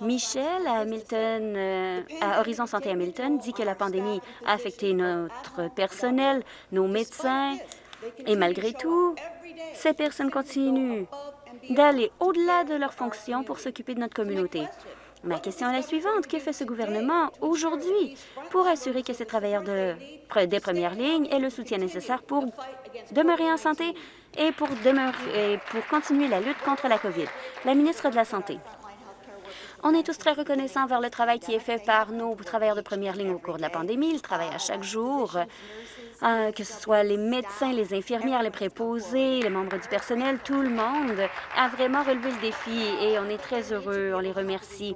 Michel à, Hamilton, euh, à Horizon Santé Hamilton dit que la pandémie a affecté notre personnel, nos médecins, et malgré tout, ces personnes continuent d'aller au-delà de leurs fonctions pour s'occuper de notre communauté. Ma question est la suivante. Que fait ce gouvernement aujourd'hui pour assurer que ces travailleurs de, des premières lignes aient le soutien nécessaire pour demeurer en santé et pour, demeurer, pour continuer la lutte contre la COVID? La ministre de la Santé. On est tous très reconnaissants envers le travail qui est fait par nos travailleurs de première ligne au cours de la pandémie. Ils travaillent à chaque jour, euh, que ce soit les médecins, les infirmières, les préposés, les membres du personnel, tout le monde a vraiment relevé le défi et on est très heureux. On les remercie.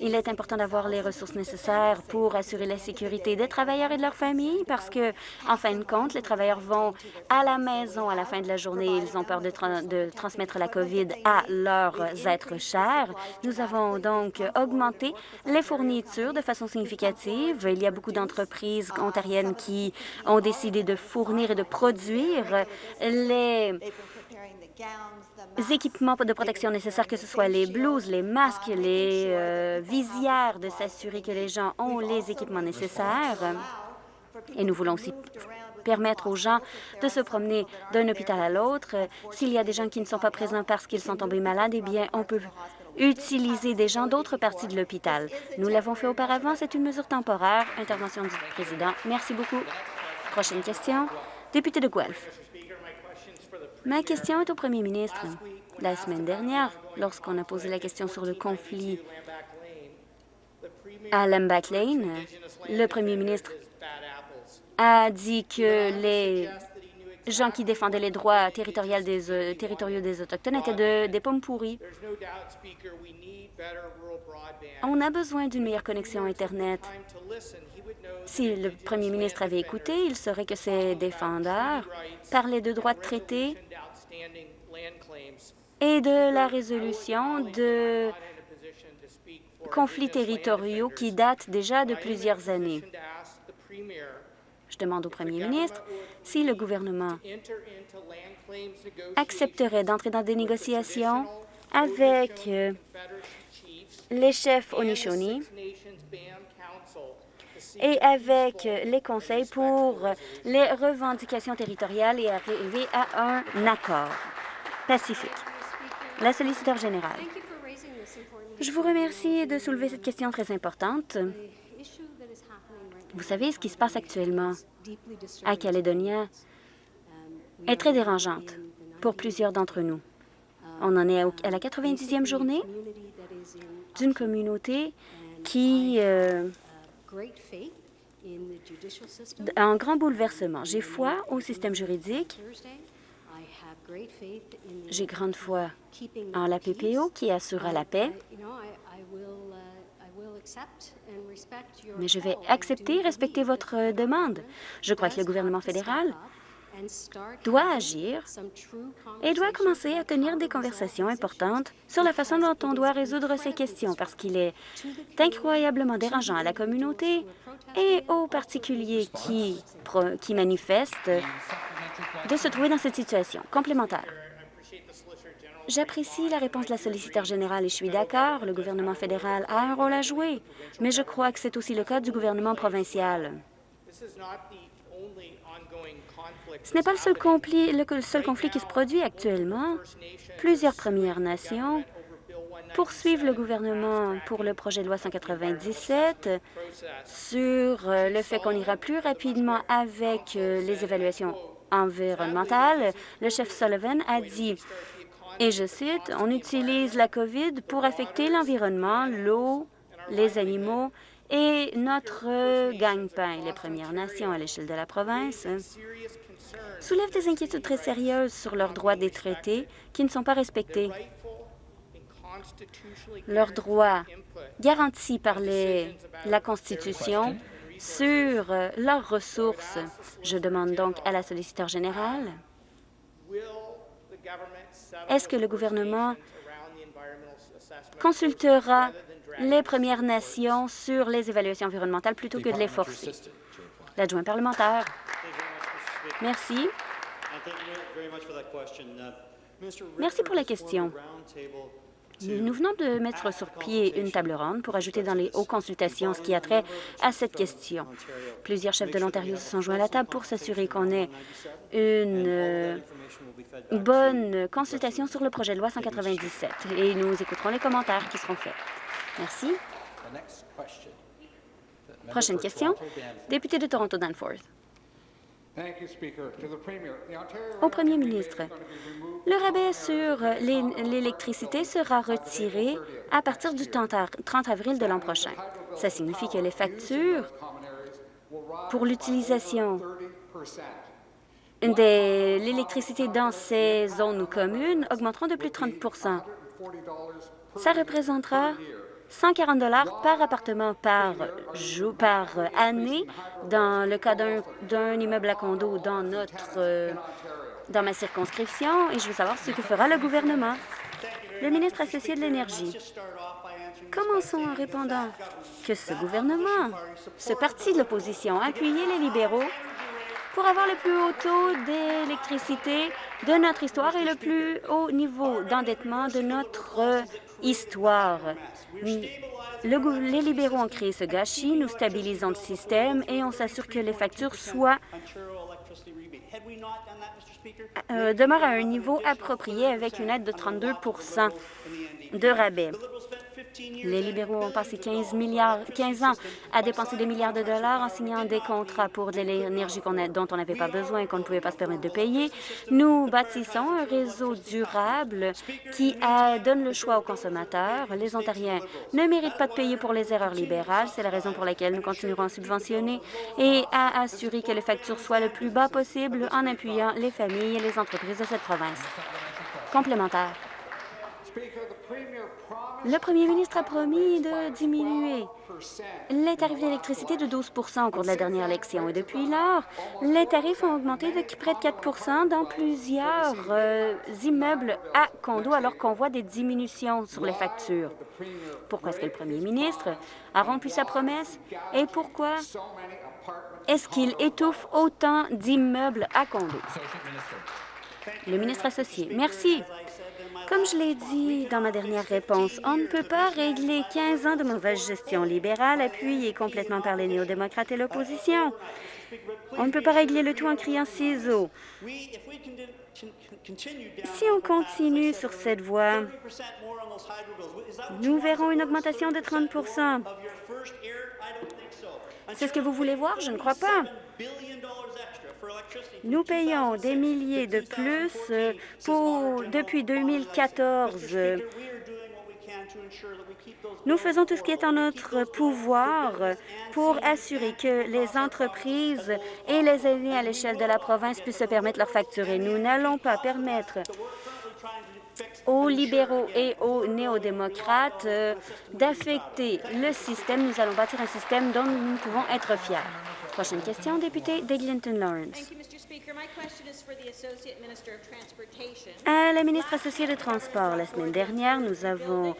Il est important d'avoir les ressources nécessaires pour assurer la sécurité des travailleurs et de leurs familles parce que, en fin de compte, les travailleurs vont à la maison à la fin de la journée. Ils ont peur de, de transmettre la COVID à leurs êtres chers. Nous avons donc augmenté les fournitures de façon significative. Il y a beaucoup d'entreprises ontariennes qui ont décidé de fournir et de produire les équipements de protection nécessaires, que ce soit les blouses, les masques, les euh, visières, de s'assurer que les gens ont les équipements nécessaires. Et nous voulons aussi permettre aux gens de se promener d'un hôpital à l'autre. S'il y a des gens qui ne sont pas présents parce qu'ils sont tombés malades, eh bien, on peut utiliser des gens d'autres parties de l'hôpital. Nous l'avons fait auparavant, c'est une mesure temporaire. Intervention du président. Merci beaucoup. Prochaine question. Député de Guelph. Ma question est au premier ministre. La semaine dernière, lorsqu'on a posé la question sur le conflit à Lamback Lane, le premier ministre a dit que les gens qui défendaient les droits territoriaux des, euh, territoriaux des Autochtones étaient de, des pommes pourries. On a besoin d'une meilleure connexion Internet. Si le premier ministre avait écouté, il saurait que ces défendeurs parlaient de droits de traité et de la résolution de conflits territoriaux qui datent déjà de plusieurs années. Je demande au premier ministre si le gouvernement accepterait d'entrer dans des négociations avec euh, les chefs Onishoни et avec les conseils pour les revendications territoriales et arriver à un accord pacifique. La solliciteur générale. Je vous remercie de soulever cette question très importante. Vous savez, ce qui se passe actuellement à Calédonia est très dérangeante pour plusieurs d'entre nous. On en est à la 90e journée d'une communauté qui euh, un grand bouleversement. J'ai foi au système juridique. J'ai grande foi en la PPO qui assurera la paix. Mais je vais accepter et respecter votre demande. Je crois que le gouvernement fédéral doit agir et doit commencer à tenir des conversations importantes sur la façon dont on doit résoudre ces questions, parce qu'il est incroyablement dérangeant à la communauté et aux particuliers qui, manifestent de se trouver dans cette situation complémentaire. J'apprécie la réponse de la solliciteur générale et je suis d'accord, le gouvernement fédéral a un rôle à jouer, mais je crois que c'est aussi le cas du gouvernement provincial. Ce n'est pas le seul, conflit, qui se produit actuellement. Plusieurs Premières Nations poursuivent le gouvernement pour le projet de loi 197 sur euh, le fait qu'on ira plus rapidement avec euh, les évaluations environnementales. Le chef Sullivan a dit et je cite, « On utilise la COVID pour affecter l'environnement, l'eau, les animaux et notre gagne-pain. Les Premières Nations à l'échelle de la province soulèvent des inquiétudes très sérieuses sur leurs droits des traités qui ne sont pas respectés. Leurs droits garantis par la Constitution sur leurs ressources. Je demande donc à la solliciteur générale est-ce que le gouvernement consultera les Premières Nations sur les évaluations environnementales plutôt que de les forcer? L'adjoint parlementaire. Merci. Merci pour la question. Nous venons de mettre sur pied une table ronde pour ajouter dans les hauts consultations ce qui a trait à cette question. Plusieurs chefs de l'Ontario se sont joints à la table pour s'assurer qu'on ait une euh, bonne consultation sur le projet de loi 197 et nous écouterons les commentaires qui seront faits. Merci. Prochaine question. Député de Toronto-Danforth. Au premier ministre, le rabais sur l'électricité sera retiré à partir du 30 avril de l'an prochain. Ça signifie que les factures pour l'utilisation de l'électricité dans ces zones communes augmenteront de plus de 30% Ça représentera 140 dollars par appartement par, jour, par année dans le cas d'un immeuble à condo dans notre euh, dans ma circonscription et je veux savoir ce que fera le gouvernement. Le ministre associé de l'Énergie. Commençons en répondant que ce gouvernement, ce parti de l'opposition, a appuyé les libéraux pour avoir le plus haut taux d'électricité de notre histoire et le plus haut niveau d'endettement de notre histoire. les libéraux ont créé ce gâchis, nous stabilisons le système et on s'assure que les factures soient euh, demeurent à un niveau approprié avec une aide de 32% de rabais. Les libéraux ont passé 15, milliards, 15 ans à dépenser des milliards de dollars en signant des contrats pour de l'énergie dont on n'avait pas besoin et qu'on ne pouvait pas se permettre de payer. Nous bâtissons un réseau durable qui donne le choix aux consommateurs. Les Ontariens ne méritent pas de payer pour les erreurs libérales. C'est la raison pour laquelle nous continuerons à subventionner et à assurer que les factures soient le plus bas possible en appuyant les familles et les entreprises de cette province. Complémentaire. Le premier ministre a promis de diminuer les tarifs d'électricité de 12% au cours de la dernière élection. Et depuis lors, les tarifs ont augmenté de près de 4% dans plusieurs euh, immeubles à condos, alors qu'on voit des diminutions sur les factures. Pourquoi est-ce que le premier ministre a rompu sa promesse et pourquoi est-ce qu'il étouffe autant d'immeubles à condos? Le ministre associé. Merci. Comme je l'ai dit dans ma dernière réponse, on ne peut pas régler 15 ans de mauvaise gestion libérale appuyée complètement par les néo-démocrates et l'opposition. On ne peut pas régler le tout en criant ciseaux. Si on continue sur cette voie, nous verrons une augmentation de 30% C'est ce que vous voulez voir? Je ne crois pas. Nous payons des milliers de plus euh, pour, depuis 2014. Nous faisons tout ce qui est en notre pouvoir pour assurer que les entreprises et les aînés à l'échelle de la province puissent se permettre leur facturer. Nous n'allons pas permettre aux libéraux et aux néo-démocrates euh, d'affecter le système. Nous allons bâtir un système dont nous pouvons être fiers. Prochaine question, député d'Eglinton Lawrence. À la ministre associée de Transport, la semaine dernière, nous avons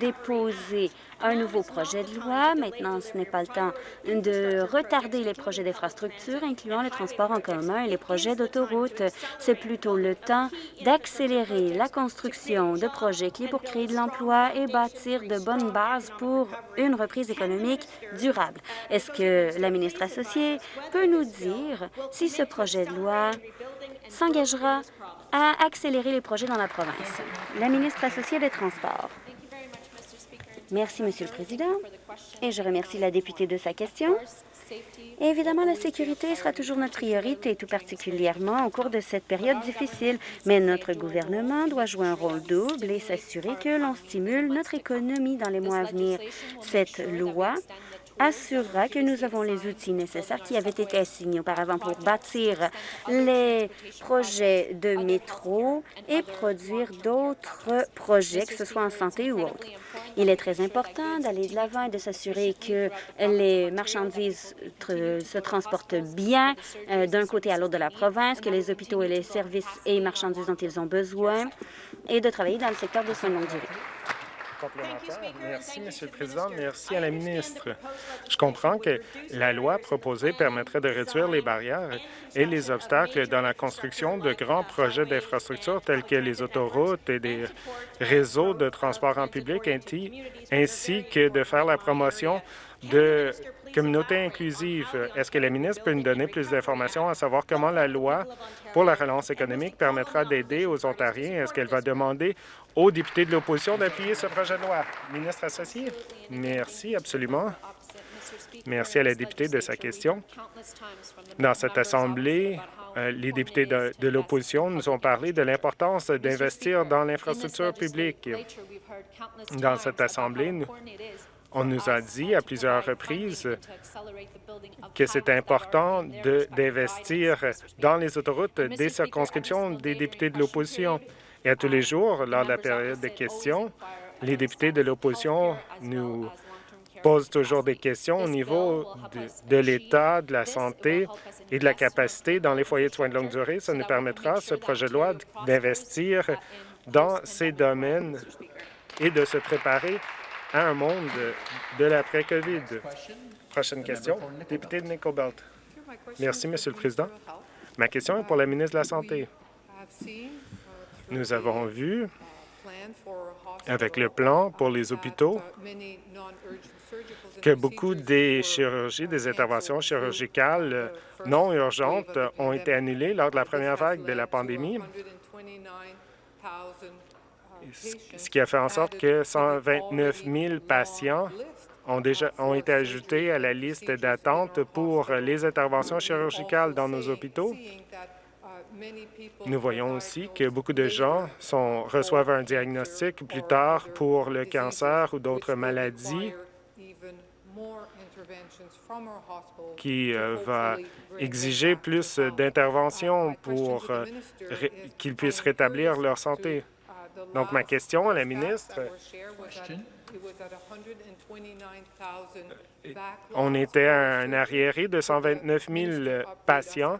déposé un nouveau projet de loi. Maintenant, ce n'est pas le temps de retarder les projets d'infrastructure, incluant le transport en commun et les projets d'autoroute. C'est plutôt le temps d'accélérer la construction de projets clés pour créer de l'emploi et bâtir de bonnes bases pour une reprise économique durable. Est-ce que la ministre associée peut nous dire si ce projet de loi s'engagera à accélérer les projets dans la province? La ministre associée des Transports. Merci, Monsieur le Président, et je remercie la députée de sa question. évidemment, la sécurité sera toujours notre priorité, tout particulièrement au cours de cette période difficile. Mais notre gouvernement doit jouer un rôle double et s'assurer que l'on stimule notre économie dans les mois à venir. Cette loi assurera que nous avons les outils nécessaires qui avaient été assignés auparavant pour bâtir les projets de métro et produire d'autres projets, que ce soit en santé ou autre. Il est très important d'aller de l'avant et de s'assurer que les marchandises se transportent bien euh, d'un côté à l'autre de la province, que les hôpitaux et les services et marchandises dont ils ont besoin et de travailler dans le secteur de soins longue durée. Merci, Monsieur le Président. Merci à la ministre. Je comprends que la loi proposée permettrait de réduire les barrières et les obstacles dans la construction de grands projets d'infrastructure tels que les autoroutes et des réseaux de transport en public, ainsi que de faire la promotion de communautés inclusives. Est-ce que la ministre peut nous donner plus d'informations à savoir comment la loi pour la relance économique permettra d'aider aux Ontariens? Est-ce qu'elle va demander aux députés de l'opposition d'appuyer ce projet de loi? Ministre associé. Merci, absolument. Merci à la députée de sa question. Dans cette Assemblée, euh, les députés de, de l'opposition nous ont parlé de l'importance d'investir dans l'infrastructure publique. Dans cette Assemblée, nous, on nous a dit à plusieurs reprises que c'est important d'investir dans les autoroutes des circonscriptions des députés de l'opposition. Et à tous les jours, lors de la période de questions, les députés de l'opposition nous posent toujours des questions au niveau de, l'état, de la santé et de la capacité dans les foyers de soins de longue durée. Ça nous permettra, ce projet de loi, d'investir dans ces domaines et de se préparer à un monde de l'après-COVID. Prochaine question, député de Nickel Belt. Merci, Monsieur le Président. Ma question est pour la ministre de la Santé. Nous avons vu, avec le plan pour les hôpitaux, que beaucoup des chirurgies, des interventions chirurgicales non urgentes ont été annulées lors de la première vague de la pandémie. Ce qui a fait en sorte que 129 000 patients ont déjà ont été ajoutés à la liste d'attente pour les interventions chirurgicales dans nos hôpitaux. Nous voyons aussi que beaucoup de gens sont, reçoivent un diagnostic plus tard pour le cancer ou d'autres maladies qui euh, va exiger plus d'interventions pour euh, qu'ils puissent rétablir leur santé. Donc, ma question à la ministre, on était à un arriéré de 129 000 patients.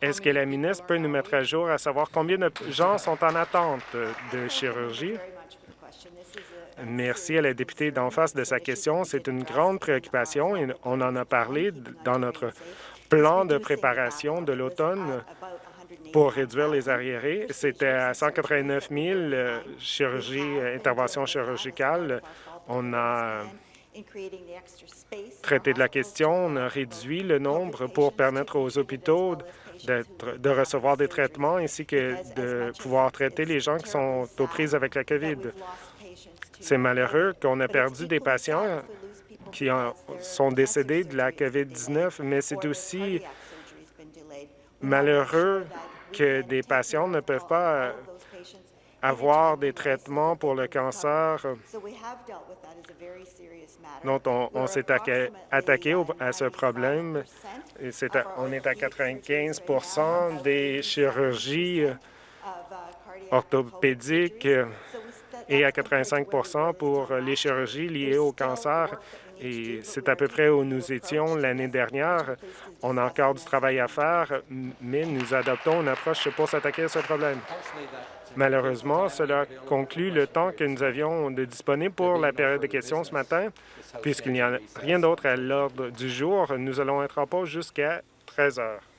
Est-ce que la ministre peut nous mettre à jour à savoir combien de gens sont en attente de chirurgie? Merci à la députée d'en face de sa question. C'est une grande préoccupation et on en a parlé dans notre plan de préparation de l'automne pour réduire les arriérés. C'était à 189 000 euh, chirurgies, euh, interventions chirurgicales. On a traité de la question, on a réduit le nombre pour permettre aux hôpitaux de recevoir des traitements ainsi que de pouvoir traiter les gens qui sont aux prises avec la COVID. C'est malheureux qu'on a perdu des patients qui sont décédés de la COVID-19, mais c'est aussi malheureux que des patients ne peuvent pas avoir des traitements pour le cancer dont on, s'est attaqué à ce problème. Et on est à 95% des chirurgies orthopédiques et à 85% pour les chirurgies liées au cancer. Et c'est à peu près où nous étions l'année dernière. On a encore du travail à faire, mais nous adoptons une approche pour s'attaquer à ce problème. Malheureusement, cela conclut le temps que nous avions de disponible pour la période de questions ce matin. Puisqu'il n'y a rien d'autre à l'ordre du jour, nous allons être en pause jusqu'à 13 heures.